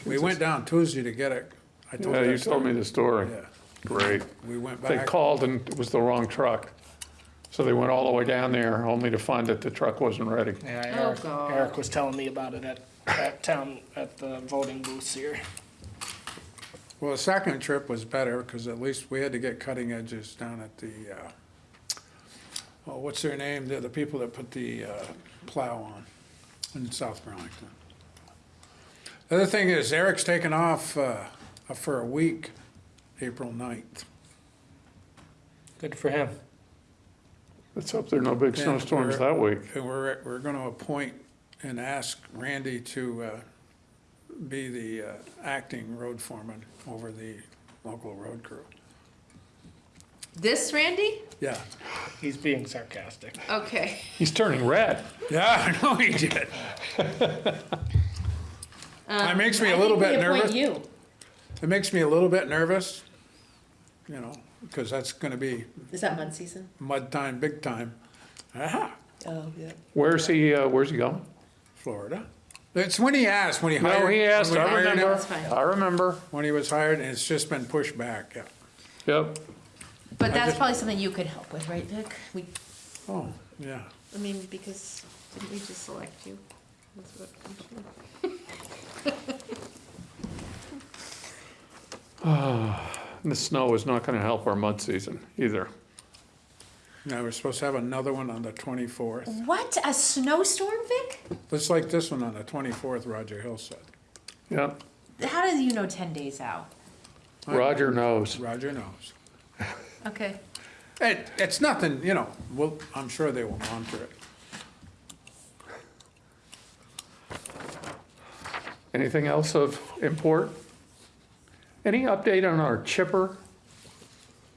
We went down Tuesday to get it. I told Yeah, you that told me story. the story. Yeah, Great. we went They back. called and it was the wrong truck. So they went all the way down there only to find that the truck wasn't ready. Yeah, Oh, Eric, God. Eric was telling me about it at, at town, at the voting booths here. Well, the second trip was better, because at least we had to get cutting edges down at the, uh, oh, what's their name? They're the people that put the uh, plow on in South Burlington. The other thing is Eric's taken off uh, for a week, April 9th. Good for him. Let's hope there are no big Yeah, snowstorms we're- that week. And we're, we're gonna appoint and ask Randy to uh, be the uh, acting road foreman over the local road crew. This Randy? Yeah, He's being sarcastic. Okay. He's turning red. yeah, I know he did. It makes me a little bit nervous. you. It makes me a little bit nervous, you know, because that's gonna be Is that mud season? mud time, big time. Aha, Oh, yeah. Where's he, uh, where's he going? Florida. It's when he asked, when he hired. No, he asked, when we I hired him, remember, That's fine. I remember. When he was hired, and it's just been pushed back, yeah. Yep. But that's probably something you could help with, right, Vic? We, Oh, yeah. I mean, because didn't we just select you? That's what comes from- And the snow is not gonna help our mud season either. Now, we're supposed to have another one on the twenty-fourth. What, a snowstorm, Vic? Just like this one on the twenty-fourth, Roger Hill said. Yep, How do you know ten days out? Roger knows. Roger knows. Okay. It, it's nothing, you know, well, I'm sure they will monitor it. Anything else of import? Any update on our chipper?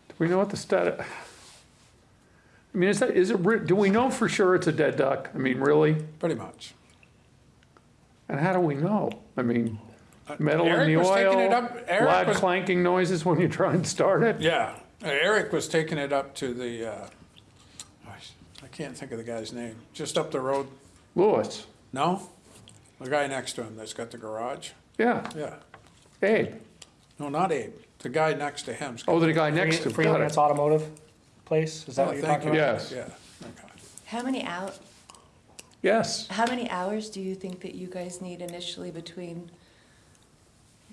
Do we know what the stat? I mean, is that, is it, do we know for sure it's a dead duck? I mean, really? Pretty much. And how do we know? I mean, metal in Eric the was taking it oil, up- Eric loud was- clanking noises when you try and start it? Yeah, Eric was taking it up to the, uh, I can't think of the guy's name, just up the road. Lewis, No? The guy next to him that's got the garage? yeah, Yeah. Abe. No, not Abe. The guy next to him's. got Oh, the guy next to, got Freeman's it. Automotive place, is that Oh, what you're thank talking you. about? Yes. Yeah, okay. How many out, Yes, how many hours do you think that you guys need initially between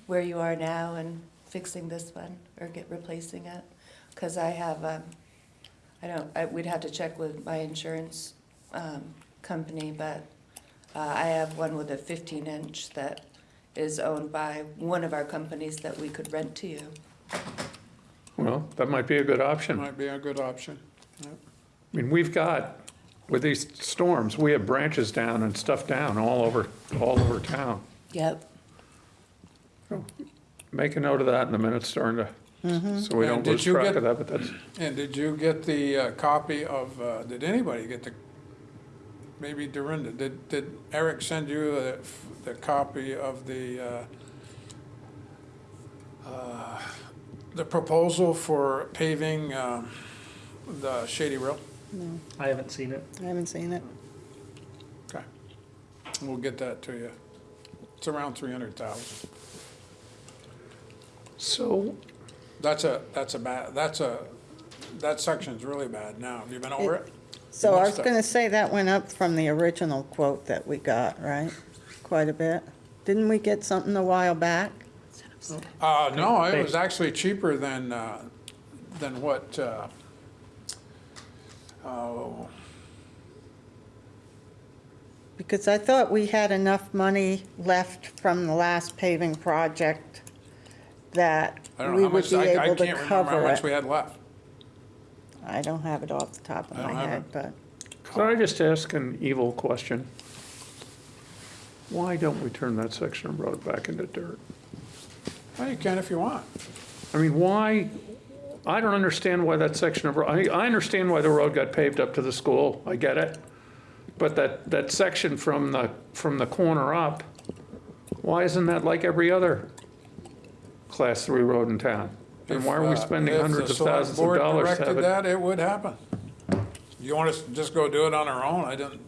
where you are now and fixing this one or get, replacing it? Cause I have, um, I don't, I, we'd have to check with my insurance, um, company, but, uh, I have one with a fifteen inch that is owned by one of our companies that we could rent to you. well, that might be a good option. I Might be a good option. Yep. mean, we've got, with these storms, we have branches down and stuff down all over, all over town. Yep. Make a note of that in the minutes starting to, so we And don't did lose you track get- of that, but that's, And did you get the uh, copy of, uh, did anybody get the, maybe Dorinda, did, did Eric send you the, the copy of the, uh, uh, the proposal for paving um, the Shady Rill? No, I haven't seen it. I haven't seen it. Okay. We'll get that to you. It's around three hundred thousand. so, That's a, that's a bad, that's a, that section's really bad now. Have you been over it? So I was gonna say that went up from the original quote that we got, right? Quite a bit. Didn't we get something a while back? Uh, no, it was actually cheaper than, uh, than what, uh, oh, Because I thought we had enough money left from the last paving project that I don't we know how would much, be I, I able to can't remember how cover much we it. had left. I don't have it off the top of I don't my have head, it. but could I just ask an evil question? Why don't we turn that section of road back into dirt? Well, you can if you want. I mean, why, I don't understand why that section of, ro- I, I understand why the road got paved up to the school, I get it. But that, that section from the, from the corner up, why isn't that like every other class three road in town? And why are we If, uh, spending hundreds of thousands of board dollars to have directed it? that, it would happen. You want us to just go do it on our own? I don't,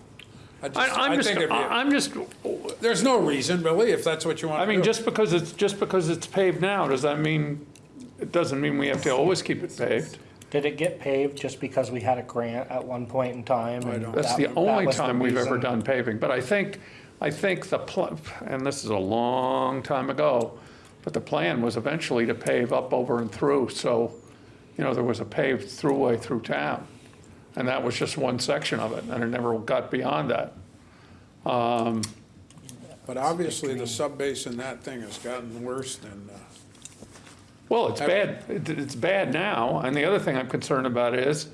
I just, I, I'm I just, think it'd be, I'm just, there's no reason, really, if that's what you want I to do. mean, just because it's, just because it's paved now, does that mean, it doesn't mean we have to always keep it paved? Did it get paved just because we had a grant at one point in time? and don't- That's that- the that only was the time we've ever reason? done paving, but I think, I think the, pl- and this is a long time ago, but the plan was eventually to pave up, over, and through, so, you know, there was a paved throughway through town. And that was just one section of it, and it never got beyond that. But obviously, the subbase in that thing has gotten worse than, uh, Well, it's bad, It- it's bad now, and the other thing I'm concerned about is,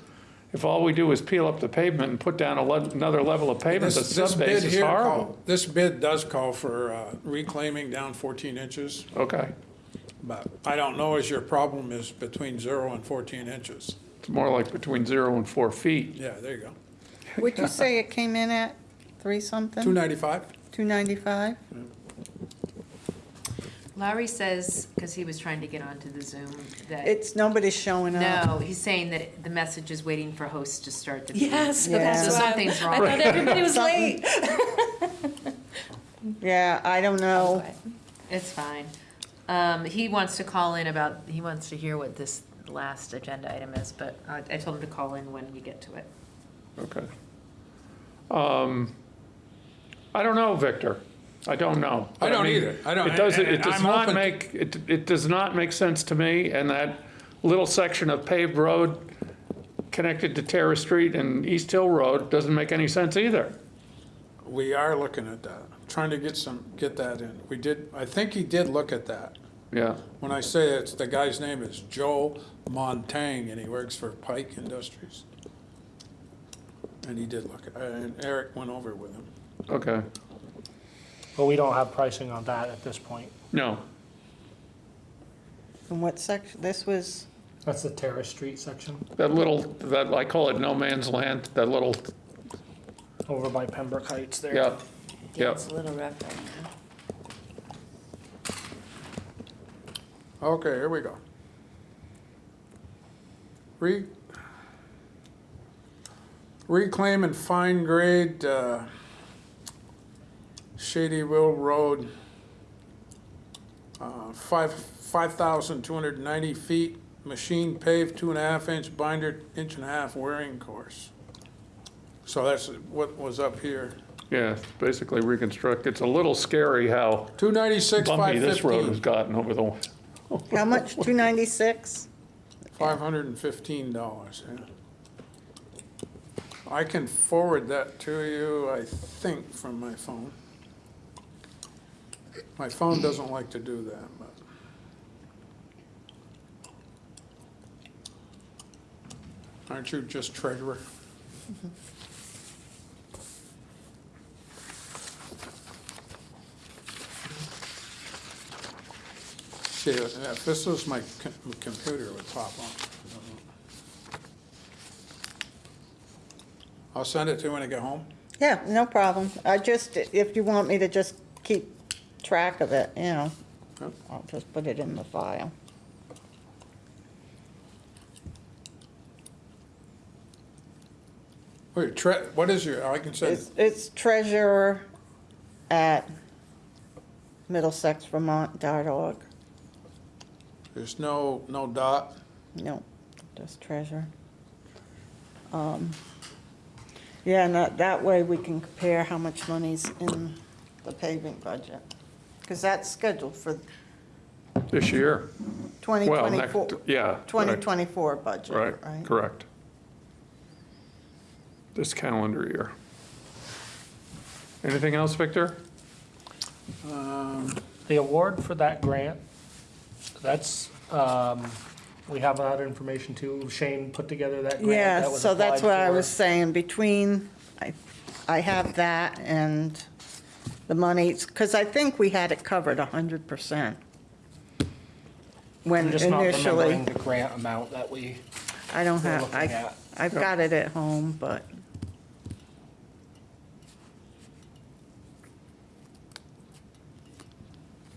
if all we do is peel up the pavement and put down a le- another level of pavement, the this, this bid subbase is here, horrible. call- this bid does call for uh, reclaiming down 14 inches, Okay, but I don't know as your problem is between zero and 14 inches. it's more like between zero and four feet. Yeah, there you go. Would you say it came in at three something? 295? 295? Larry says, because he was trying to get onto the Zoom, that, It's, nobody's showing up. no, he's saying that the message is waiting for hosts to start the. feed. Yes, Yeah. that's So why. something's I thought everybody was late. Yeah, I don't know. It's fine. Um, he wants to call in about, he wants to hear what this last agenda item is, but I, I told him to call in when we get to it. Okay. Um, I don't know, Victor. I don't know. I don't mean, either. I don't- It does, and- it and does I'm not make, it, it does not make sense to me, and that little section of paved road connected to Terrace Street and East Hill Road doesn't make any sense either. We are looking at that, trying to get some, get that in. We did, I think he did look at that. Yeah, When I say it's, the guy's name is Joe Montang, and he works for Pike Industries. And he did look, at and Eric went over with him. okay. But we don't have pricing on that at this point. No, And what section, this was, That's the Terrace Street section that little, that, I call it no man's land, that little, over by Pembroke Heights there. yeah, Yeah, yeah. it's a little rough right now. Okay, here we go. Re, reclaim and fine grade, uh, Shady Rill Road, uh, five, five thousand two hundred ninety feet, machine paved, two and a half inch binder, inch and a half wearing course. So that's what was up here. Yeah, it's basically reconstruct. It's a little scary how Two ninety-six, bumpy five this road has gotten over the, how much, 296? five hundred and fifteen dollars, yeah. I can forward that to you, I think, from my phone. My phone doesn't like to do that, but. Aren't you just treasurer? See, if this was my com- computer, would pop on. I'll send it to you when I get home. Yeah, no problem. I just, if you want me to just track of it, you know, Yep. I'll just put it in the file. Wait, tre, what is your, I can send It's, it. it's treasurer at middlesexvermont.org. There's no, no dot. No, just treasurer. Um, Yeah, and that, that way we can compare how much money's in the paving budget. Because that's scheduled for this year. Well, next, 2024, yeah. right. 2024 budget, Right, right? correct. This calendar year. Anything else, Victor? Um, The award for that grant, that's, um, we have that information too. Shane put together that grant Yeah, that was so that's applied what I for. was saying, between, I, I have that and the monies, because I think we had it covered 100%. when I'm just not initially, remembering the grant amount that we I don't were have, looking I, at. I've got it at home, but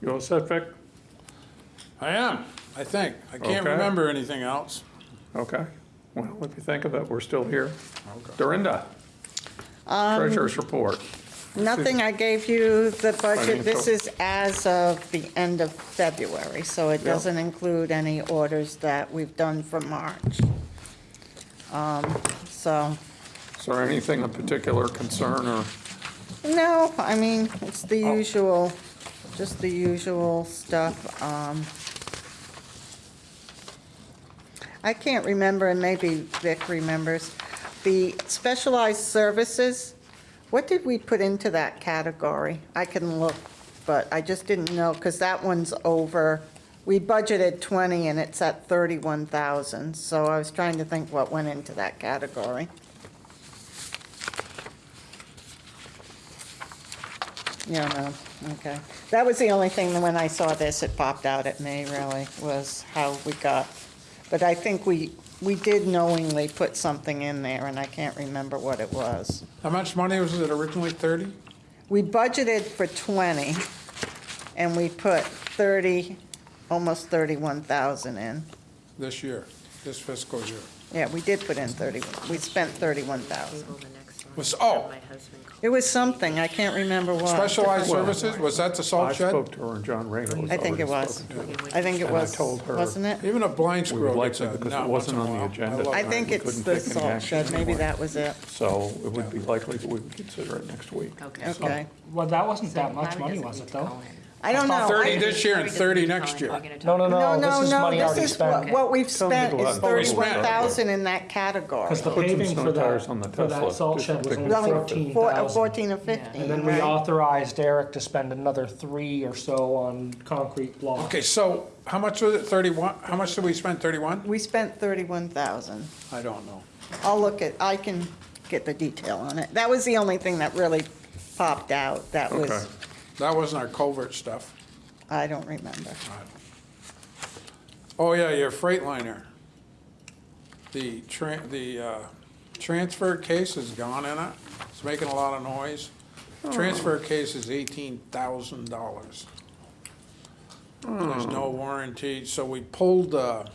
You all set, Vic? I am, I think. I can't Okay. remember anything else. Okay. Well, if you think of it, we're still here. Okay. Dorinda? Um, Treasurer's report. Nothing, I gave you the budget. This is as of the end of February, so it Yeah. doesn't include any orders that we've done for March. Um, So, Is there anything of particular concern or? no, I mean, it's the Oh. usual, just the usual stuff. Um, I can't remember, and maybe Vic remembers, the specialized services, what did we put into that category? I can look, but I just didn't know, because that one's over, we budgeted 20 and it's at 31,000, so I was trying to think what went into that category. Yeah, no, okay. That was the only thing, that when I saw this, it popped out at me, really, was how we got. But I think we, we did knowingly put something in there, and I can't remember what it was. How much money was it originally, 30? We budgeted for 20, and we put 30, almost 31,000 in. This year, this fiscal year? Yeah, we did put in 30, we spent 31,000. Table the next one. Was- oh. My husband called. It was something, I can't remember what. Specialized Well- services, was that the I salt shed? spoke to her and John Rager was I think it already was. spoken to. I think it And I was, told her- wasn't it? Even a blind We would squirrel like gets to, a because nut it once wasn't a on the while. agenda. love I that. think we it's couldn't the take any salt action shed, maybe anymore. that was it. So it would be likely that we would consider it next week. Okay. Okay. Well, that wasn't So that much money, was it though? Call in. I don't know. 30 I- this year and 30 next year. We're No, no, no. No, no, this is no, money this already is spent. what, what we've Tell them to spent is out and 31,000 in that category. Because the Put some paving snow for tires on that, the for Tesla, that salt just shed was pick only only fourteen four- thousand. 14 or 15, And then we right? authorized Eric to spend another three or so on concrete blocks. Okay, so how much was it, 31? How much did we spend, 31? We spent 31,000. I don't know. I'll look at, I can get the detail on it. That was the only thing that really popped out. That Okay. Was, That wasn't our culvert stuff. I don't remember. Oh, yeah, your Freightliner. The tran, the, uh, transfer case is gone in it. It's making a lot of noise. Transfer case is eighteen thousand dollars. There's no warranty, so we pulled, uh,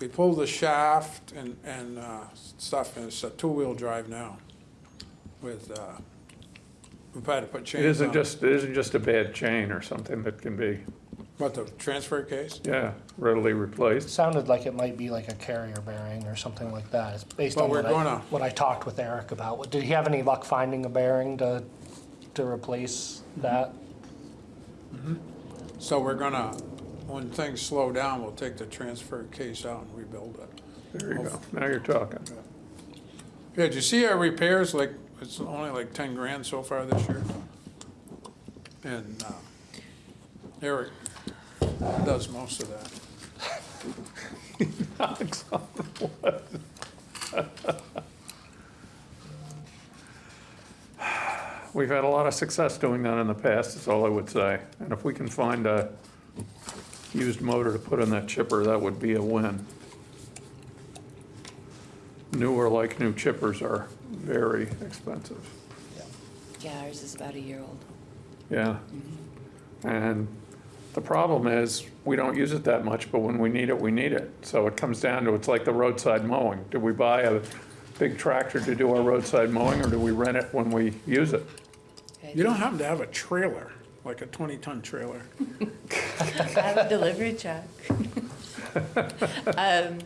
we pulled the shaft and, and, uh, stuff, and it's a two-wheel drive now with, uh, we've had to put chains It on. isn't just, it isn't just a bad chain or something that can be, What, the transfer case? yeah, readily replaced. Sounded like it might be like a carrier bearing or something like that. It's based Well, on we're what I, gonna- what I talked with Eric about. Did he have any luck finding a bearing to, to replace that? Mm-hmm. So we're gonna, when things slow down, we'll take the transfer case out and rebuild it. There you go. Now you're talking. Yeah, did you see our repairs, like, it's only like ten grand so far this year? And, uh, Eric does most of that. Alexander, what? We've had a lot of success doing that in the past, is all I would say. And if we can find a used motor to put in that chipper, that would be a win. Newer like new chippers are very expensive. Yeah, ours is about a year old. Yeah. And the problem is, we don't use it that much, but when we need it, we need it. So it comes down to, it's like the roadside mowing. Do we buy a big tractor to do our roadside mowing, or do we rent it when we use it? You don't happen to have a trailer, like a twenty-ton trailer? I have a delivery truck. Um,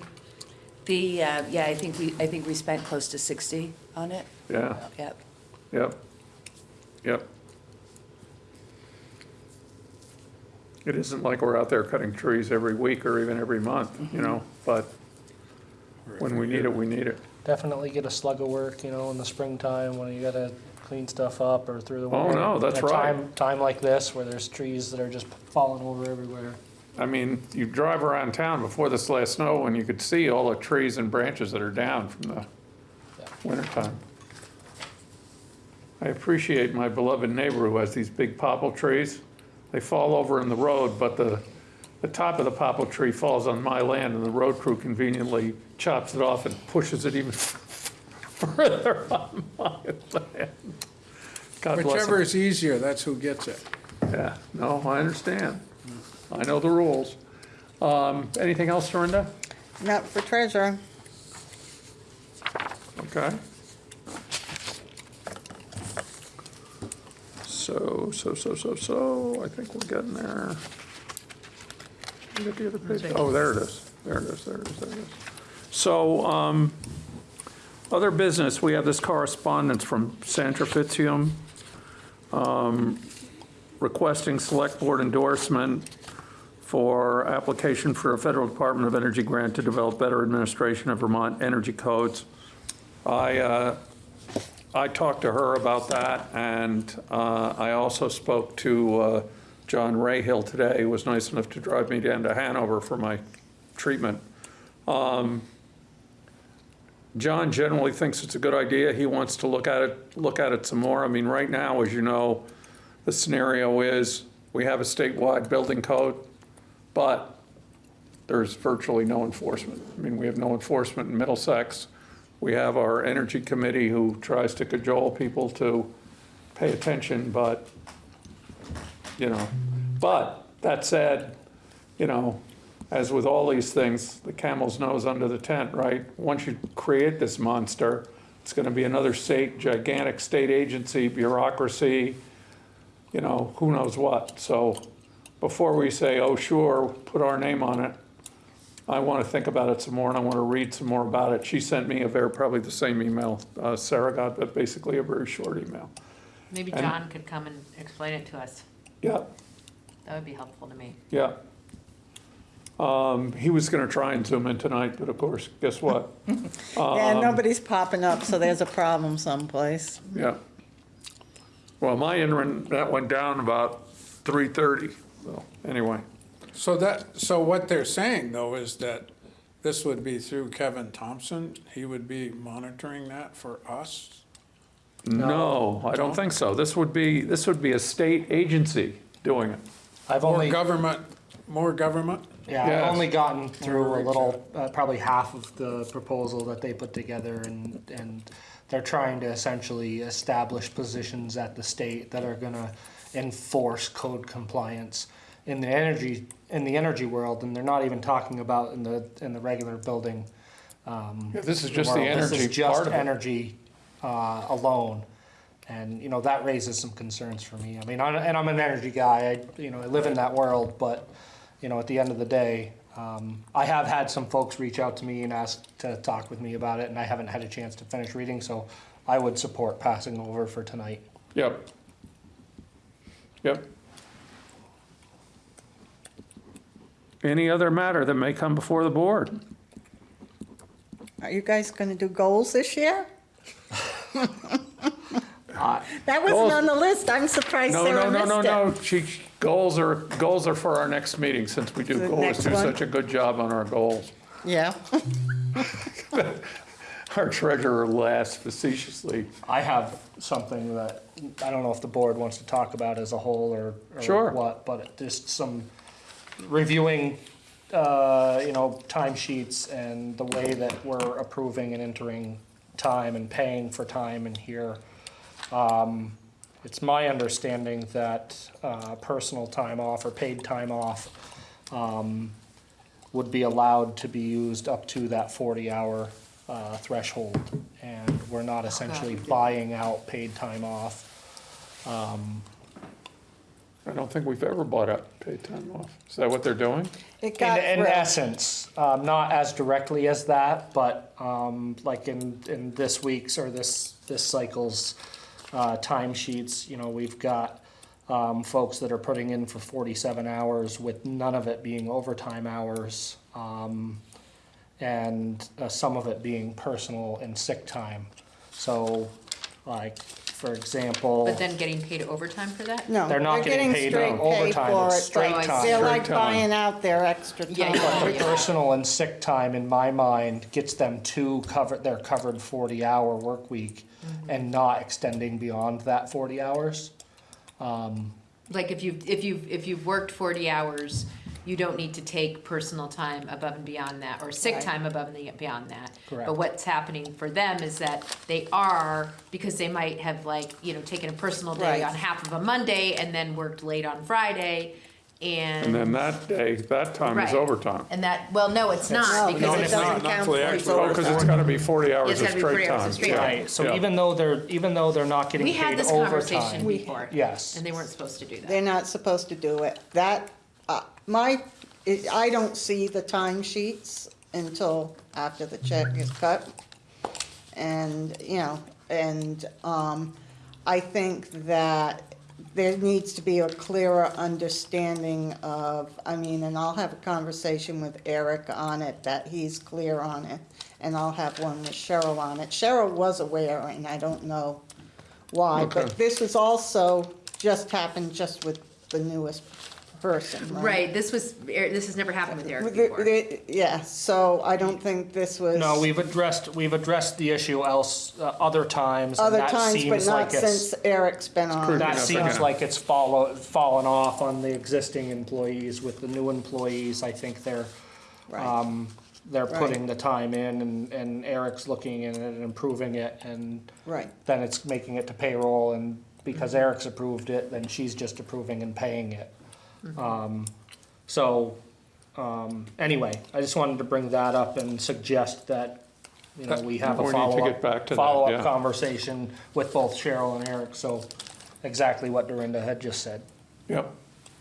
The, uh, yeah, I think we, I think we spent close to 60 on it. Yeah, Yep. yep, yep. It isn't like we're out there cutting trees every week or even every month, you know, but when we need it, we need it. Definitely get a slug of work, you know, in the springtime when you gotta clean stuff up or through the Oh, winter. no, that's In a right. Time, time like this where there's trees that are just falling over everywhere. I mean, you drive around town before this last snow and you could see all the trees and branches that are down from the wintertime. I appreciate my beloved neighbor who has these big popple trees. They fall over in the road, but the, the top of the poplar tree falls on my land and the road crew conveniently chops it off and pushes it even further on my land. God bless Whichever them. is easier, that's who gets it. Yeah, no, I understand. I know the rules. Um, Anything else, Dorinda? Not for treasurer. Okay. So, so, so, so, so, I think we're getting there. You got the other page? Oh, there it is. There it is, there it is, there it is. So, um, other business, we have this correspondence from Sandra Fitzium, um, requesting select board endorsement for application for a federal Department of Energy grant to develop better administration of Vermont energy codes. I, uh, I talked to her about that, and uh, I also spoke to uh, John Rahill today, who was nice enough to drive me down to Hanover for my treatment. Um, John generally thinks it's a good idea. He wants to look at it, look at it some more. I mean, right now, as you know, the scenario is, we have a statewide building code, but there's virtually no enforcement. I mean, we have no enforcement in Middlesex. We have our energy committee who tries to cajole people to pay attention, but, you know, but that said, you know, as with all these things, the camel's nose under the tent, right? Once you create this monster, it's gonna be another state, gigantic state agency, bureaucracy, you know, who knows what. So before we say, oh, sure, put our name on it, I want to think about it some more and I want to read some more about it. She sent me a very, probably the same email uh, Sarah got, but basically a very short email. Maybe And- John could come and explain it to us. Yeah, That would be helpful to me. yeah. Um, He was going to try and zoom in tonight, but of course, guess what? Yeah, nobody's popping up, so there's a problem someplace. Yeah. Well, my internet went down about 3:30, so anyway. So that, so what they're saying though is that this would be through Kevin Thompson. He would be monitoring that for us. No, I don't think so. This would be, this would be a state agency doing it. I've More only, government, more government? yeah, Yes. I've only gotten through a little, uh, probably half of the proposal that they put together and, and they're trying to essentially establish positions at the state that are gonna enforce code compliance in the energy, in the energy world, and they're not even talking about in the, in the regular building. um, Yeah, This is just the world. This energy is just energy uh, alone. And, you know, that raises some concerns for me. I mean, I- and I'm an energy guy, I, you know, I live in that world, but, you know, at the end of the day, um, I have had some folks reach out to me and ask to talk with me about it, and I haven't had a chance to finish reading, so I would support passing over for tonight. Yep. Yep. Any other matter that may come before the board? Are you guys gonna do goals this year? That wasn't on the list. I'm surprised No, Sarah no, no, no, missed no. it. She, goals are, goals are for our next meeting, since we do, The always next do one? such a good job on our goals. Yeah. Our treasurer laughs facetiously. I have something that, I don't know if the board wants to talk about as a whole or, Sure. what, but just some reviewing, uh, you know, timesheets and the way that we're approving and entering time and paying for time in here. Um, It's my understanding that uh, personal time off or paid time off um, would be allowed to be used up to that 40-hour threshold. And we're not essentially buying out paid time off. I don't think we've ever bought out paid time off. Is that what they're doing? It In, got in through. essence, um, not as directly as that, but, um, like in, in this week's or this, this cycle's, uh, timesheets, you know, we've got, um, folks that are putting in for forty-seven hours with none of it being overtime hours, um, and, uh, some of it being personal and sick time. So, like, for example. But then getting paid overtime for that? No, They're not they're getting getting paid straight pay overtime, for it's it, straight oh, but time. they're like Straight time. buying out their extra Yeah, time. yeah, But personal and sick time, in my mind, gets them to cover, their covered forty-hour work week mm-hmm. and not extending beyond that forty hours. Um, like if you've, if you've, if you've worked forty hours you don't need to take personal time above and beyond that, or sick Right. time above and beyond that. Correct. But what's happening for them is that they are, because they might have like, you know, taken a personal day Right. on half of a Monday and then worked late on Friday, And then that day, that time is Right. overtime. And that, well, no, it's not, No, because No, it it's, it's not, doesn't not count for the towards Oh, because it's gotta be forty hours It's of gotta be straight 40 hours time. of straight Yeah, time. Right, so yeah. even though they're, even though they're not getting we had paid this conversation overtime. before. Yes. And they weren't supposed to do that. They're not supposed to do it. That, my, it- I don't see the timesheets until after the check is cut. And, you know, and, um, I think that there needs to be a clearer understanding of, I mean, and I'll have a conversation with Eric on it, that he's clear on it. And I'll have one with Cheryl on it. Cheryl was aware, and I don't know why, Okay. but this was also, just happened just with the newest person, right? Right, this was, this has never happened with Eric With the- before. the- Yeah, so I don't think this was. No, we've addressed, we've addressed the issue else, uh, other times, and Other that times, but seems not like it's, since Eric's been on. that up seems again. like it's follow, fallen off on the existing employees. With the new employees, I think they're, Right. um, they're Right. putting the time in and, and Eric's looking in it and improving it and Right, then it's making it to payroll and because Eric's approved it, then she's just approving and paying it. Um, so, um, anyway, I just wanted to bring that up and suggest that, you know, we have a need to get back follow-up, to that, follow-up yeah. conversation with both Cheryl and Eric, so exactly what Dorinda had just said. Yep,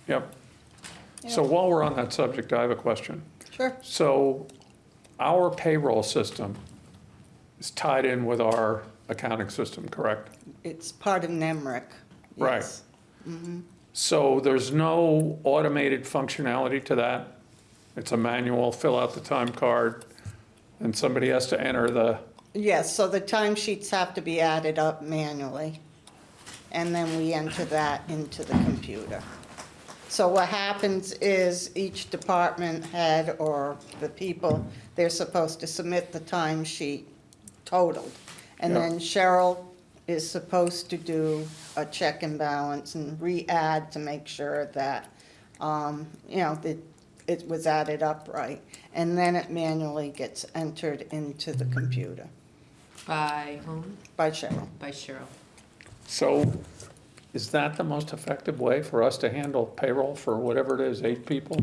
yep. So while we're on that subject, I have a question. sure. So our payroll system is tied in with our accounting system, correct? It's part of NEMRC. Right. yes. So there's no automated functionality to that? It's a manual, fill out the time card, and somebody has to enter the, Yes, so the timesheets have to be added up manually, and then we enter that into the computer. So what happens is each department head or the people, they're supposed to submit the timesheet totaled. And then Cheryl is supposed to do a check and balance and re-add to make sure that, um, you know, that it was added up right. And then it manually gets entered into the computer By whom? by Cheryl. By Cheryl. so is that the most effective way for us to handle payroll for whatever it is, eight people?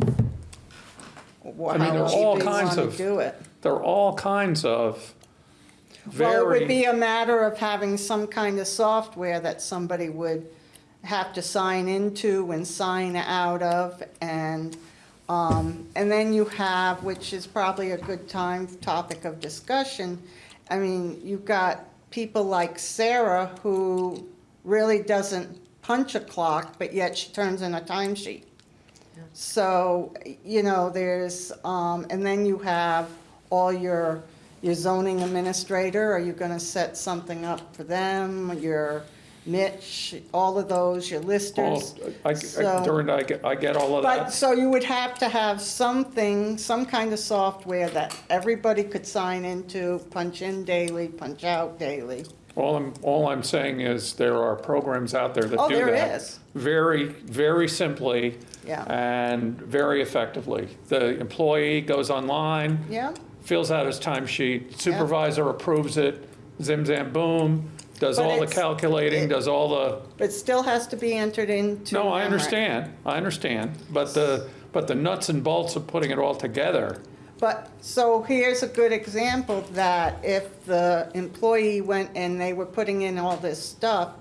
Wha- I mean, there are else all do kinds wanna of do it? There are all kinds of Well, it would be a matter of having some kind of software that somebody would have to sign into and sign out of, and, um, and then you have, which is probably a good time, topic of discussion, I mean, you've got people like Sarah who really doesn't punch a clock, but yet she turns in a timesheet. So, you know, there's, um, and then you have all your, your zoning administrator, are you gonna set something up for them, your Mitch, all of those, your all- listers? I, I, So- I get, I get all of But, that. so you would have to have something, some kind of software that everybody could sign into, punch in daily, punch out daily. All I'm, all I'm saying is there are programs out there that Oh, do there that. is. Very, very simply. Yeah. And very effectively. The employee goes online. Yeah? Fills out his timesheet, supervisor approves it, zim zam boom, does But all the it's- calculating, it- does all the, But still has to be entered into. no, I understand, I understand. But the, but the nuts and bolts of putting it all together, But, so here's a good example that if the employee went and they were putting in all this stuff,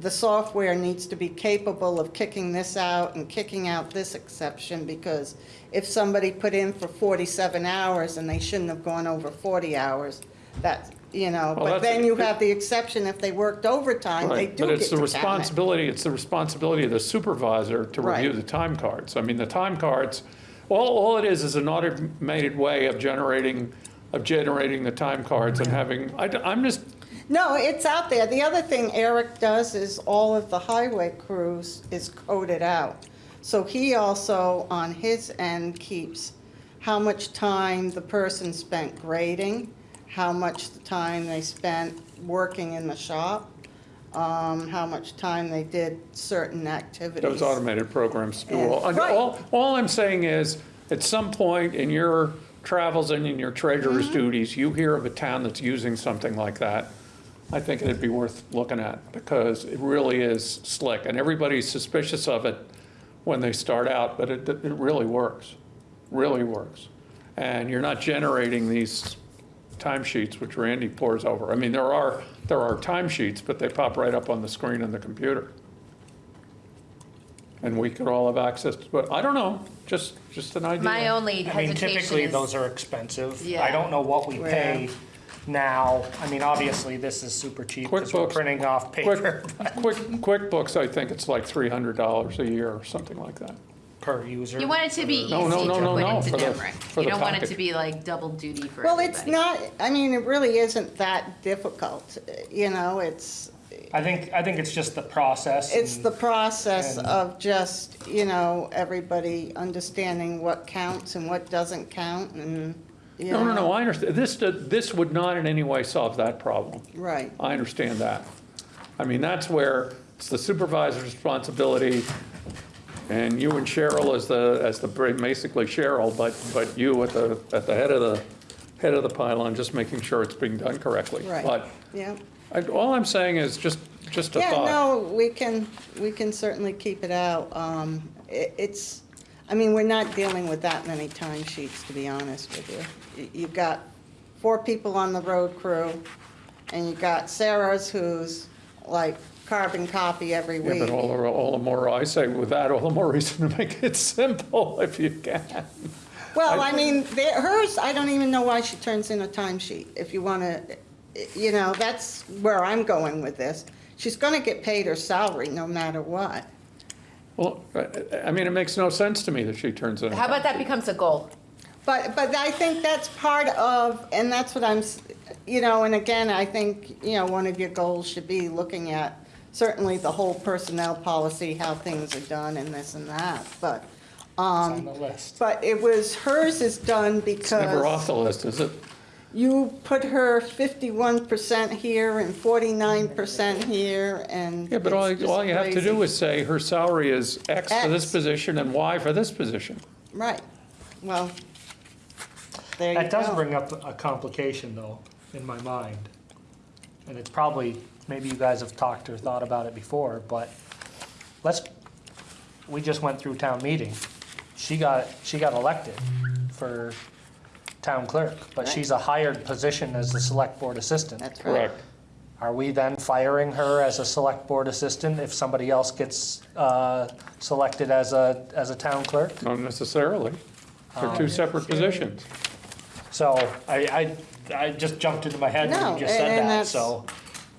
the software needs to be capable of kicking this out and kicking out this exception, because if somebody put in for forty-seven hours and they shouldn't have gone over forty hours, that, you know, Well, but that's- then you have the exception if they worked overtime, they right? do But get it's the to count it. responsibility, it's the responsibility of the supervisor to review Right. the time cards. I mean, the time cards, all, all it is is an automated way of generating, of generating the time cards and having, I, am just, No, it's out there. The other thing Eric does is all of the highway crews is coded out. So he also, on his end, keeps how much time the person spent grading, how much time they spent working in the shop. um, how much time they did certain activities. Those automated programs do And- all, and Right. all, all I'm saying is, at some point in your travels and in your treasurer's Mm-hmm. duties, you hear of a town that's using something like that, I think it'd be worth looking at, because it really is slick, and everybody's suspicious of it when they start out, but it, it really works, really works. And you're not generating these timesheets which Randy pores over. I mean, there are, there are timesheets, but they pop right up on the screen on the computer and we could all have access, to but I don't know, just, just an idea. My only I mean, hesitation typically, is. those are expensive. Yeah. I don't know what we pay now. I mean, obviously, this is super cheap because we're QuickBooks- printing off paper quick, QuickBooks, I think it's like three hundred dollars a year or something like that. per user. You want it to be easy No, no, no, to no, put no, into for the- NEMRC. for You the don't want it packet. to be like double duty for Well, it's everybody. not, I mean, it really isn't that difficult, you know, it's, I think, I think it's just the process. it's and- the process and- of just, you know, everybody understanding what counts and what doesn't count and, know. No, no, no, I understand, this, this would not in any way solve that problem. Right, I understand that. I mean, that's where it's the supervisor's responsibility, and you and Cheryl as the, as the, basically Cheryl, but, but you at the, at the head of the, head of the pylon, just making sure it's being done correctly. Right. But yeah. I- all I'm saying is just, just a Yeah, thought. no, we can, we can certainly keep it out. Um, it, it's, I mean, we're not dealing with that many timesheets, to be honest with you. You- You've got four people on the road crew, and you've got Sarah's who's like carbon copy every Yeah, week. but all the, all the more, I say with that, all the more reason to make it simple if you can. Well, I- I mean, there- hers, I don't even know why she turns in a timesheet, if you want to, you know, that's where I'm going with this. She's going to get paid her salary no matter what. Well, I- I mean, it makes no sense to me that she turns in. a How about that timesheet. becomes a goal? But, but I think that's part of, and that's what I'm, s- you know, and again, I think, you know, one of your goals should be looking at certainly the whole personnel policy, how things are done and this and that, but, It's on the um, list. but it was, hers is done It's never off because the list, is it? You put her fifty-one percent here and forty-nine percent here, and Yeah, but all, it's just all you have to do is say her salary is X for this X. position and Y for this position. Right, well, there you go. That does bring up a complication, though, in my mind. And it's probably, maybe you guys have talked or thought about it before, but let's, we just went through town meeting. She got, she got elected for town clerk, but she's a hired position as the select board assistant. That's right. Correct. Are we then firing her as a select board assistant if somebody else gets uh, selected as a, as a town clerk? Not necessarily. They're two separate positions. So I, I, I just jumped into my head when No, you just said and that, that's- so.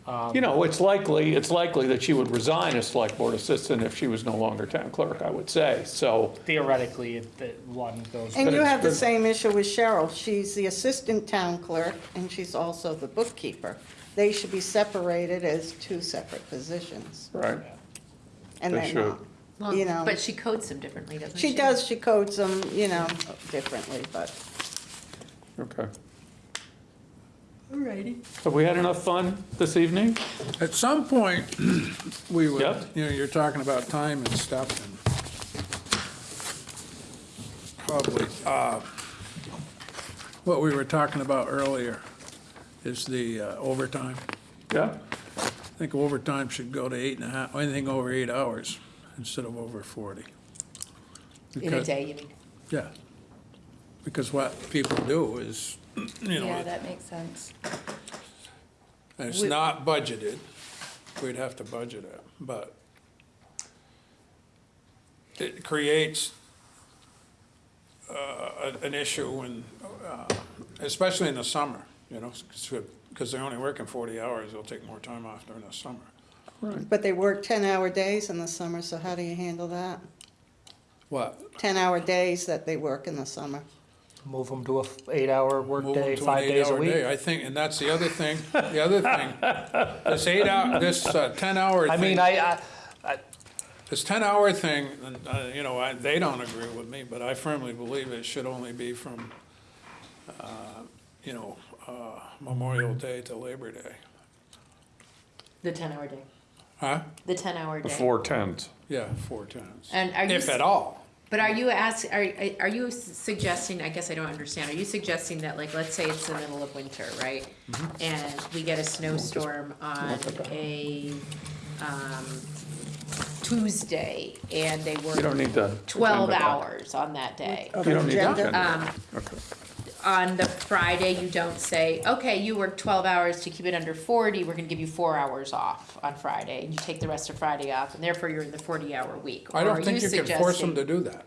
Um, you know, it's likely, it's likely that she would resign as select board assistant if she was no longer town clerk, I would say. So, Theoretically, it- that one goes. And you have the same issue with Cheryl. She's the assistant town clerk, and she's also the bookkeeper. They should be separated as two separate positions, right, and They they're should. not. Well, You know. But she codes them differently, doesn't she? She does, she codes them, you know, differently, but. okay. Alrighty. Have we had enough fun this evening? At some point, we would, Yep. you know, you're talking about time and stuff and probably, uh, what we were talking about earlier is the uh, overtime. Yeah? I think overtime should go to eight and a half, anything over eight hours instead of over 40. In a Because- day, you mean? Yeah. Because what people do is, you know, Yeah, that makes sense. And it's not budgeted, we'd have to budget it, but it creates uh, an issue when, uh, especially in the summer, you know, because they're only working forty hours, they'll take more time off during the summer. But they work ten-hour days in the summer, so how do you handle that? What? Ten-hour days that they work in the summer. Move them to a eight-hour Move 'em workday, to an five days a eight-hour week. day. I think, and that's the other thing, the other thing, this eight hour, this uh, ten-hour thing. I mean, I, I, This ten-hour thing, and, uh, you know, I, they don't agree with me, but I firmly believe it should only be from, uh, you know, uh, Memorial Day to Labor Day. The ten-hour day. Huh? The ten-hour The day? four tens. Yeah, four tens. And are you If s- at all. But are you ask, are, are you suggesting, I guess I don't understand, are you suggesting that, like, let's say it's the middle of winter, right? Mm-hmm. And we get a snowstorm on a, um, Tuesday, and they work You don't work need the. twelve hours on that day. You don't need the Agenda? agenda. Um, Okay. On the Friday, you don't say, okay, you work twelve hours to keep it under forty, we're gonna give you four hours off on Friday, and you take the rest of Friday off, and therefore you're in the forty-hour week. I Or are don't think you can force them to do that.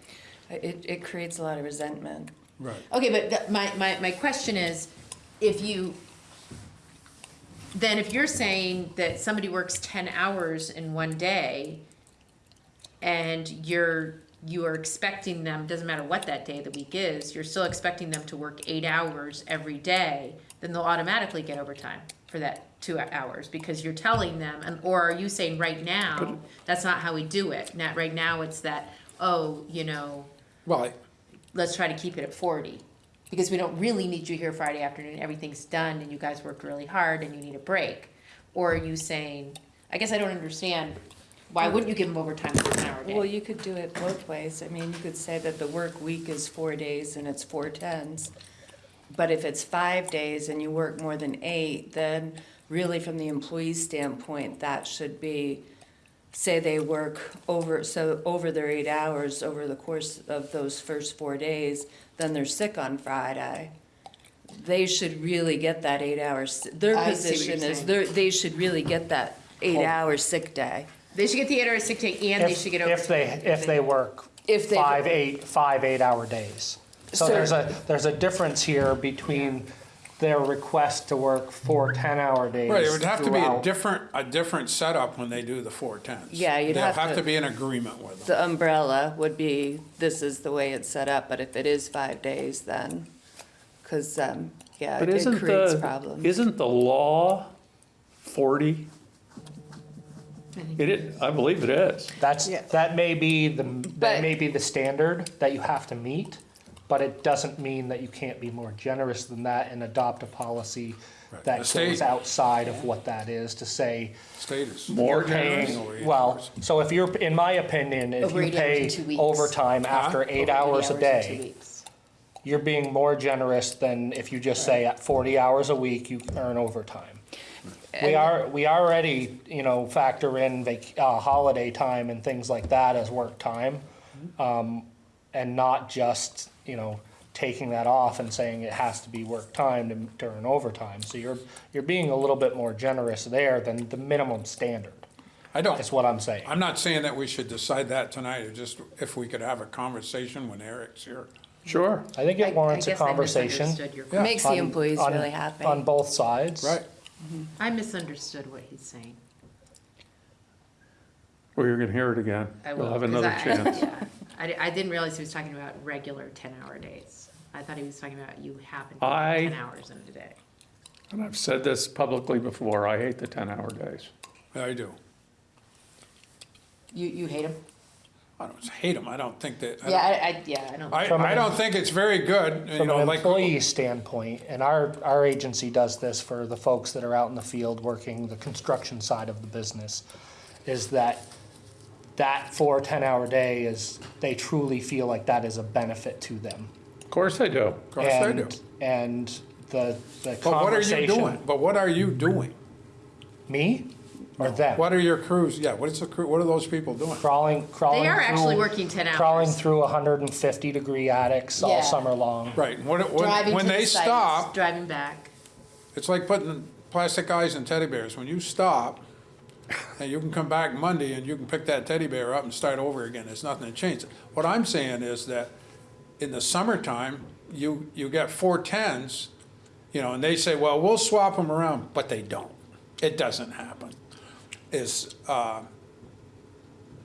It, it creates a lot of resentment. Right. Okay, but the- my, my, my question is, if you, then if you're saying that somebody works ten hours in one day, and you're, you are expecting them, doesn't matter what that day of the week is, you're still expecting them to work eight hours every day, then they'll automatically get overtime for that two hours, because you're telling them, and, or are you saying right now, that's not how we do it? Not, right now, it's that, oh, you know, Well, I- let's try to keep it at forty. Because we don't really need you here Friday afternoon, everything's done and you guys worked really hard and you need a break. Or are you saying, I guess I don't understand, why wouldn't you give them overtime for an hour Well, day? you could do it both ways. I mean, you could say that the work week is four days and it's four tens. But if it's five days and you work more than eight, then really from the employee's standpoint, that should be, say they work over, so over their eight hours over the course of those first four days, then they're sick on Friday. They should really get that eight hours, their I see what you're position is, saying. they're, they should really get that eight hour sick day. They should get the eight hour sick day and they should get If they, if they work If they- five, eight, five, eight-hour days. So So- there's a, there's a difference here between their request to work four ten-hour days right, it would have to be a throughout. different, a different setup when they do the four tens. Yeah, you'd There'll have have to- to be an agreement with them. the umbrella would be, this is the way it's set up, but if it is five days, then, because, um, yeah, But it isn't creates the, problems. isn't the law forty? It is, I believe it is. That's, Yeah. that may be the, But- that may be the standard that you have to meet, but it doesn't mean that you can't be more generous than that and adopt a policy Right. that The state- goes outside of what that is to say, Status. More generous. paying, well, so if you're, in my opinion, if Over you eight hours pay in two weeks. overtime after eight Over hours a 80 hours in day, you're being more generous than if you just say at forty hours a week, you earn overtime. We are, we already, you know, factor in vac, uh, holiday time and things like that as work time. Um, and not just, you know, taking that off and saying it has to be work time to, to earn overtime. So you're, you're being a little bit more generous there than the minimum standard, I don't, is what I'm saying. I'm not saying that we should decide that tonight, or just if we could have a conversation when Eric's here. Sure. I think I- it warrants I a guess I conversation. misunderstood your Yeah. Makes the on- employees on- really happy. On both sides. Right. Mm-hmm. I misunderstood what he's saying. Well, you're gonna hear it again. I You'll will. have 'cause another I- chance. yeah. I, di- I didn't realize he was talking about regular ten-hour days. I thought he was talking about you happen to I- work ten hours in a day. And I've said this publicly before, I hate the ten-hour days. I do. You, you hate him? I don't hate them, I don't think that. I Yeah, don't- I, I, yeah, I don't. I, From I an- don't think it's very good, you From know, an like. employee standpoint, and our, our agency does this for the folks that are out in the field working the construction side of the business, is that that four 10-hour day is, they truly feel like that is a benefit to them. Of course I do. Of course they do. And- And the, the But what are you conversation. doing? But what are you doing? Me or oh, them? What are your crews, yeah, what is the crew, what are those people doing? Crawling, crawling They are actually through- working ten hours. Crawling through hundred and fifty degree attics all summer long. Right, when, Driving when, when to the they sites, stop, Driving back. it's like putting plastic eyes in teddy bears. When you stop, and you can come back Monday and you can pick that teddy bear up and start over again, there's nothing to change. What I'm saying is that in the summertime, you, you get four tens, you know, and they say, well, we'll swap them around, but they don't. It doesn't happen. Is, uh,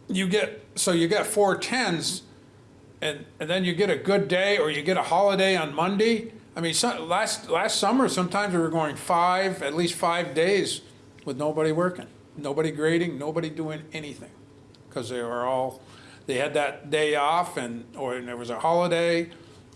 you get, so you get four tens, and, and then you get a good day, or you get a holiday on Monday. I mean, last, last summer, sometimes we were going five, at least five days with nobody working, nobody grading, nobody doing anything. Because they were all, they had that day off and, or there was a holiday,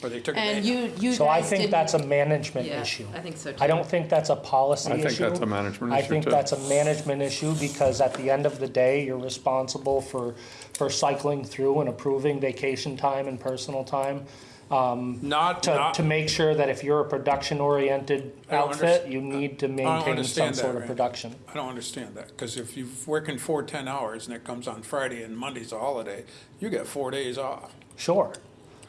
or they took a And day. you, you So I guys think didn't- that's a management Yeah, issue. I think so too. I don't think that's a policy issue. I issue. think that's a management issue. I issue, think too. that's a management issue because at the end of the day, you're responsible for, for cycling through and approving vacation time and personal time. Um, not, To, not, to make sure that if you're a production-oriented I don't outfit, you need to maintain some understand that, sort of Randy. production. I don't understand that, because if you're working four, ten hours and it comes on Friday and Monday's a holiday, you get four days off. Sure.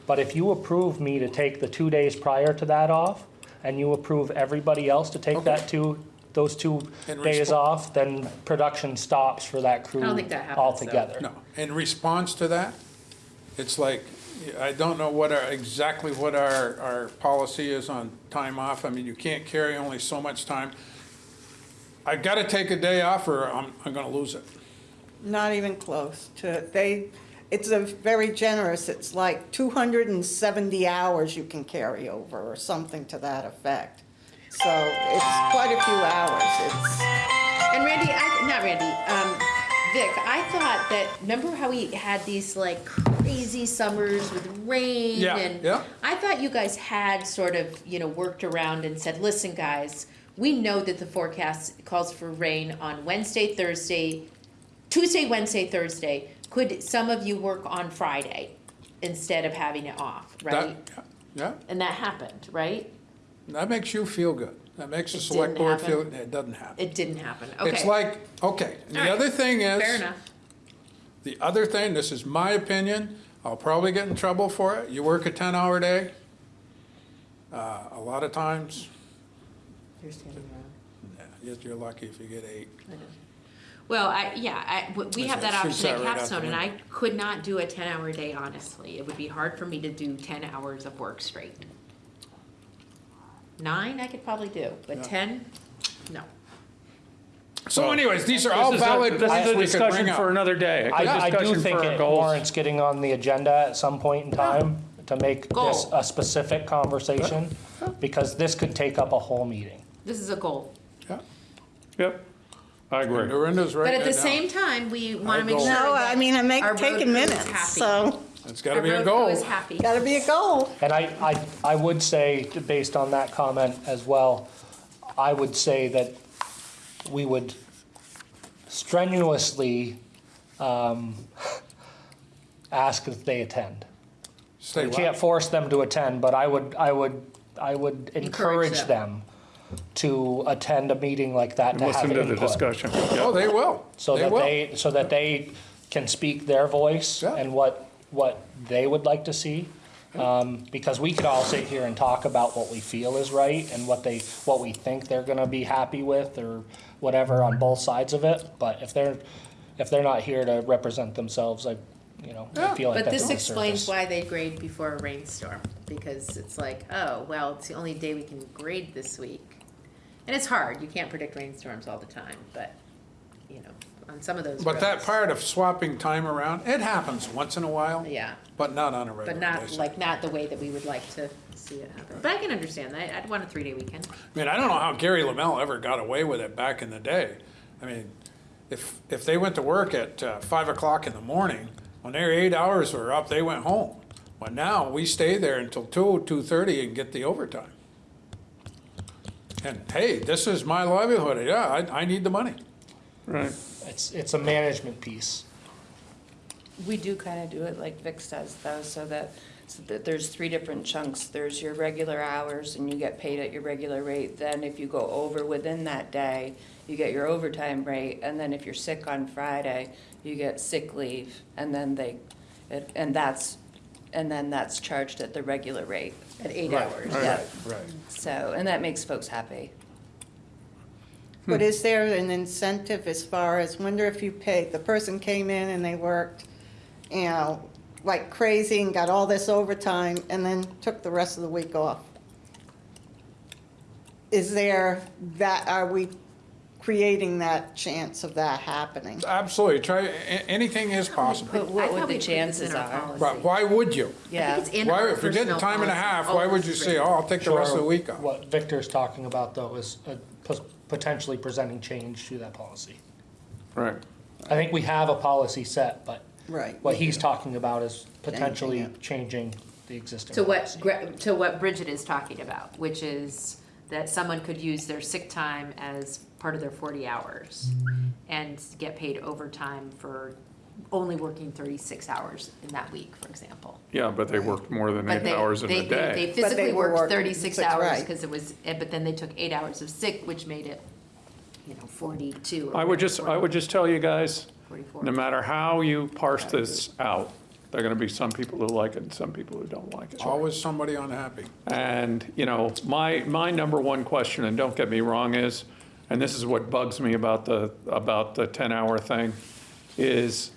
But if you approve me to take the two days prior to that off, and you approve everybody else to take that two, those two In days respo- off, then production stops for that crew I don't think that happens, though. altogether. No, in response to that, it's like, I don't know what our, exactly what our, our policy is on time off. I mean, you can't carry only so much time. I've gotta take a day off or I'm, I'm gonna lose it. Not even close to, they, it's a very generous, it's like 270 hours you can carry over or something to that effect. So it's quite a few hours, it's, And Randy, I, not Randy, um, Vic, I thought that, remember how we had these like crazy summers with rain Yeah, and yeah. I thought you guys had sort of, you know, worked around and said, listen, guys, we know that the forecast calls for rain on Wednesday, Thursday, Tuesday, Wednesday, Thursday. Could some of you work on Friday instead of having it off, That- right? Yeah, And that happened, right? that makes you feel good. That makes the It select didn't board feel, happen? it doesn't happen. It didn't happen, okay. It's like, okay, and the right. other thing is. Fair enough. The other thing, this is my opinion, I'll probably get in trouble for it. You work a ten-hour day. Uh, a lot of times, You're standing around. yeah, you're- you're lucky if you get eight. Well, I, yeah, I, w- we have that option at that right out the Capstone, and I could not do a ten-hour day, honestly. It would be hard for me to do ten hours of work straight. Nine, I could probably do, but ten, no. So anyways, these are all This is a- valid This points is a we could discussion bring for another day, a I, good I do discussion think for our it goals. warrants getting on the agenda at some point in time to make this Goal. a specific conversation, because this could take up a whole meeting. This is a goal. Yeah. Yep, I agree. Dorinda's But at the now. same time, we wanna make goal. sure no, that I mean, I make, our road taking crew is minutes, happy. so, It's gotta our be a road crew goal. is happy. gotta be a goal. And I, I, I would say, based on that comment as well, I would say that we would strenuously um, ask if they attend. Stay We what? can't force them to attend, but I would, I would, I would Encourage encourage them to attend a meeting like that to have Listen to the input. discussion. Oh, Yep. they will. So They that will. they, so that they can speak their voice Yeah. and what, what they would like to see. Um, because we could all sit here and talk about what we feel is right and what they, what we think they're gonna be happy with or whatever on both sides of it. But if they're, if they're not here to represent themselves, I, you know, I Yeah. feel like But that's this a explains disservice. why they grade before a rainstorm, because it's like, oh, well, it's the only day we can grade this week. And it's hard, you can't predict rainstorms all the time, but, you know, on some of those But that roads, part of swapping time around, it happens once in a while, Yeah, but not on a regular but not, basis. like, not the way that we would like to see it happen. But I can understand that, I'd want a three-day weekend. I mean, I don't know how Gary Lamell ever got away with it back in the day. I mean, if, if they went to work at uh, five o'clock in the morning, when their eight hours were up, they went home. But now, we stay there until two, two-thirty and get the overtime. And hey, this is my livelihood, yeah, I, I need the money. Right. It's, it's a management piece. We do kind of do it like Vic's does though, so that, so that there's three different chunks. There's your regular hours and you get paid at your regular rate. Then if you go over within that day, you get your overtime rate. And then if you're sick on Friday, you get sick leave. And then they, it- and that's, and then that's charged at the regular rate. At eight Right, hours. Right, Yeah. right. So, and that makes folks happy. But hmm. is there an incentive as far as, wonder if you paid, the person came in and they worked, you know, like crazy and got all this overtime and then took the rest of the week off? Is there that, are we creating that chance of that happening? Absolutely, try, a- anything is possible. But what thought would the chances in are? But why would you? Yeah. think it's in Why, if you're getting time and a half, why would you say, oh, I'll take the rest of the week off? What Victor's talking about though is uh, pos- potentially presenting change to that policy. Right. I think we have a policy set, but Right. what he's talking about is potentially Changing changing the existing. To what, policy. Gre- to what Bridget is talking about, which is that someone could use their sick time as part of their forty hours and get paid overtime for only working thirty-six hours in that week, for example. Yeah, but they worked more than But eight they, hours in they, a they, day. they But physically they were worked working thirty-six six, hours, right. cause it was, eh, but then they took eight hours of sick, which made it, you know, forty-two. or I would just, I would just tell you guys, Forty-four. no matter how you parse this out, there are gonna be some people who like it and some people who don't like it. Always somebody unhappy. And, you know, my, my number one question, and don't get me wrong, is, and this is what bugs me about the, about the 10-hour thing, is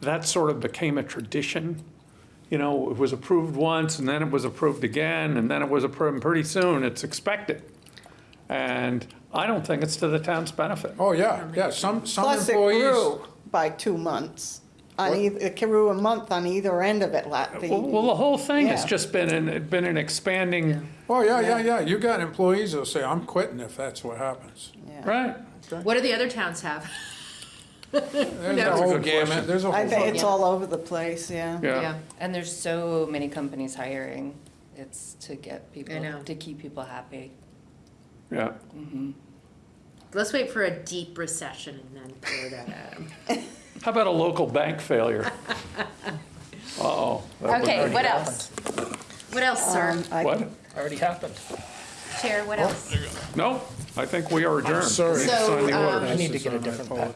that sort of became a tradition. You know, it was approved once, and then it was approved again, and then it was approved, and pretty soon, it's expected. And I don't think it's to the town's benefit. Oh, yeah, yeah, some, some Plus it employees. grew by two months. On What? either, it grew a month on either end of it. la- the- Well, well, the whole thing has Yeah. just been, an been an expanding, Oh, yeah, yeah, yeah, you got employees that'll say, I'm quitting if that's what happens. yeah. right? What do the other towns have? There's a knows? whole Good gamut, there's a I whole. bet it's Yeah. all over the place, yeah. Yeah. And there's so many companies hiring. It's to get people, know. to keep people happy. Yeah. Mm-hmm. Let's wait for a deep recession and then throw that at them. How about a local bank failure? Uh-oh. Okay, what else? What else, sir? Um, I- What? Already happened. Chair, what else? No, I think we are adjourned. sorry. We need sign the So, order. um, I need to get a different phone. pen.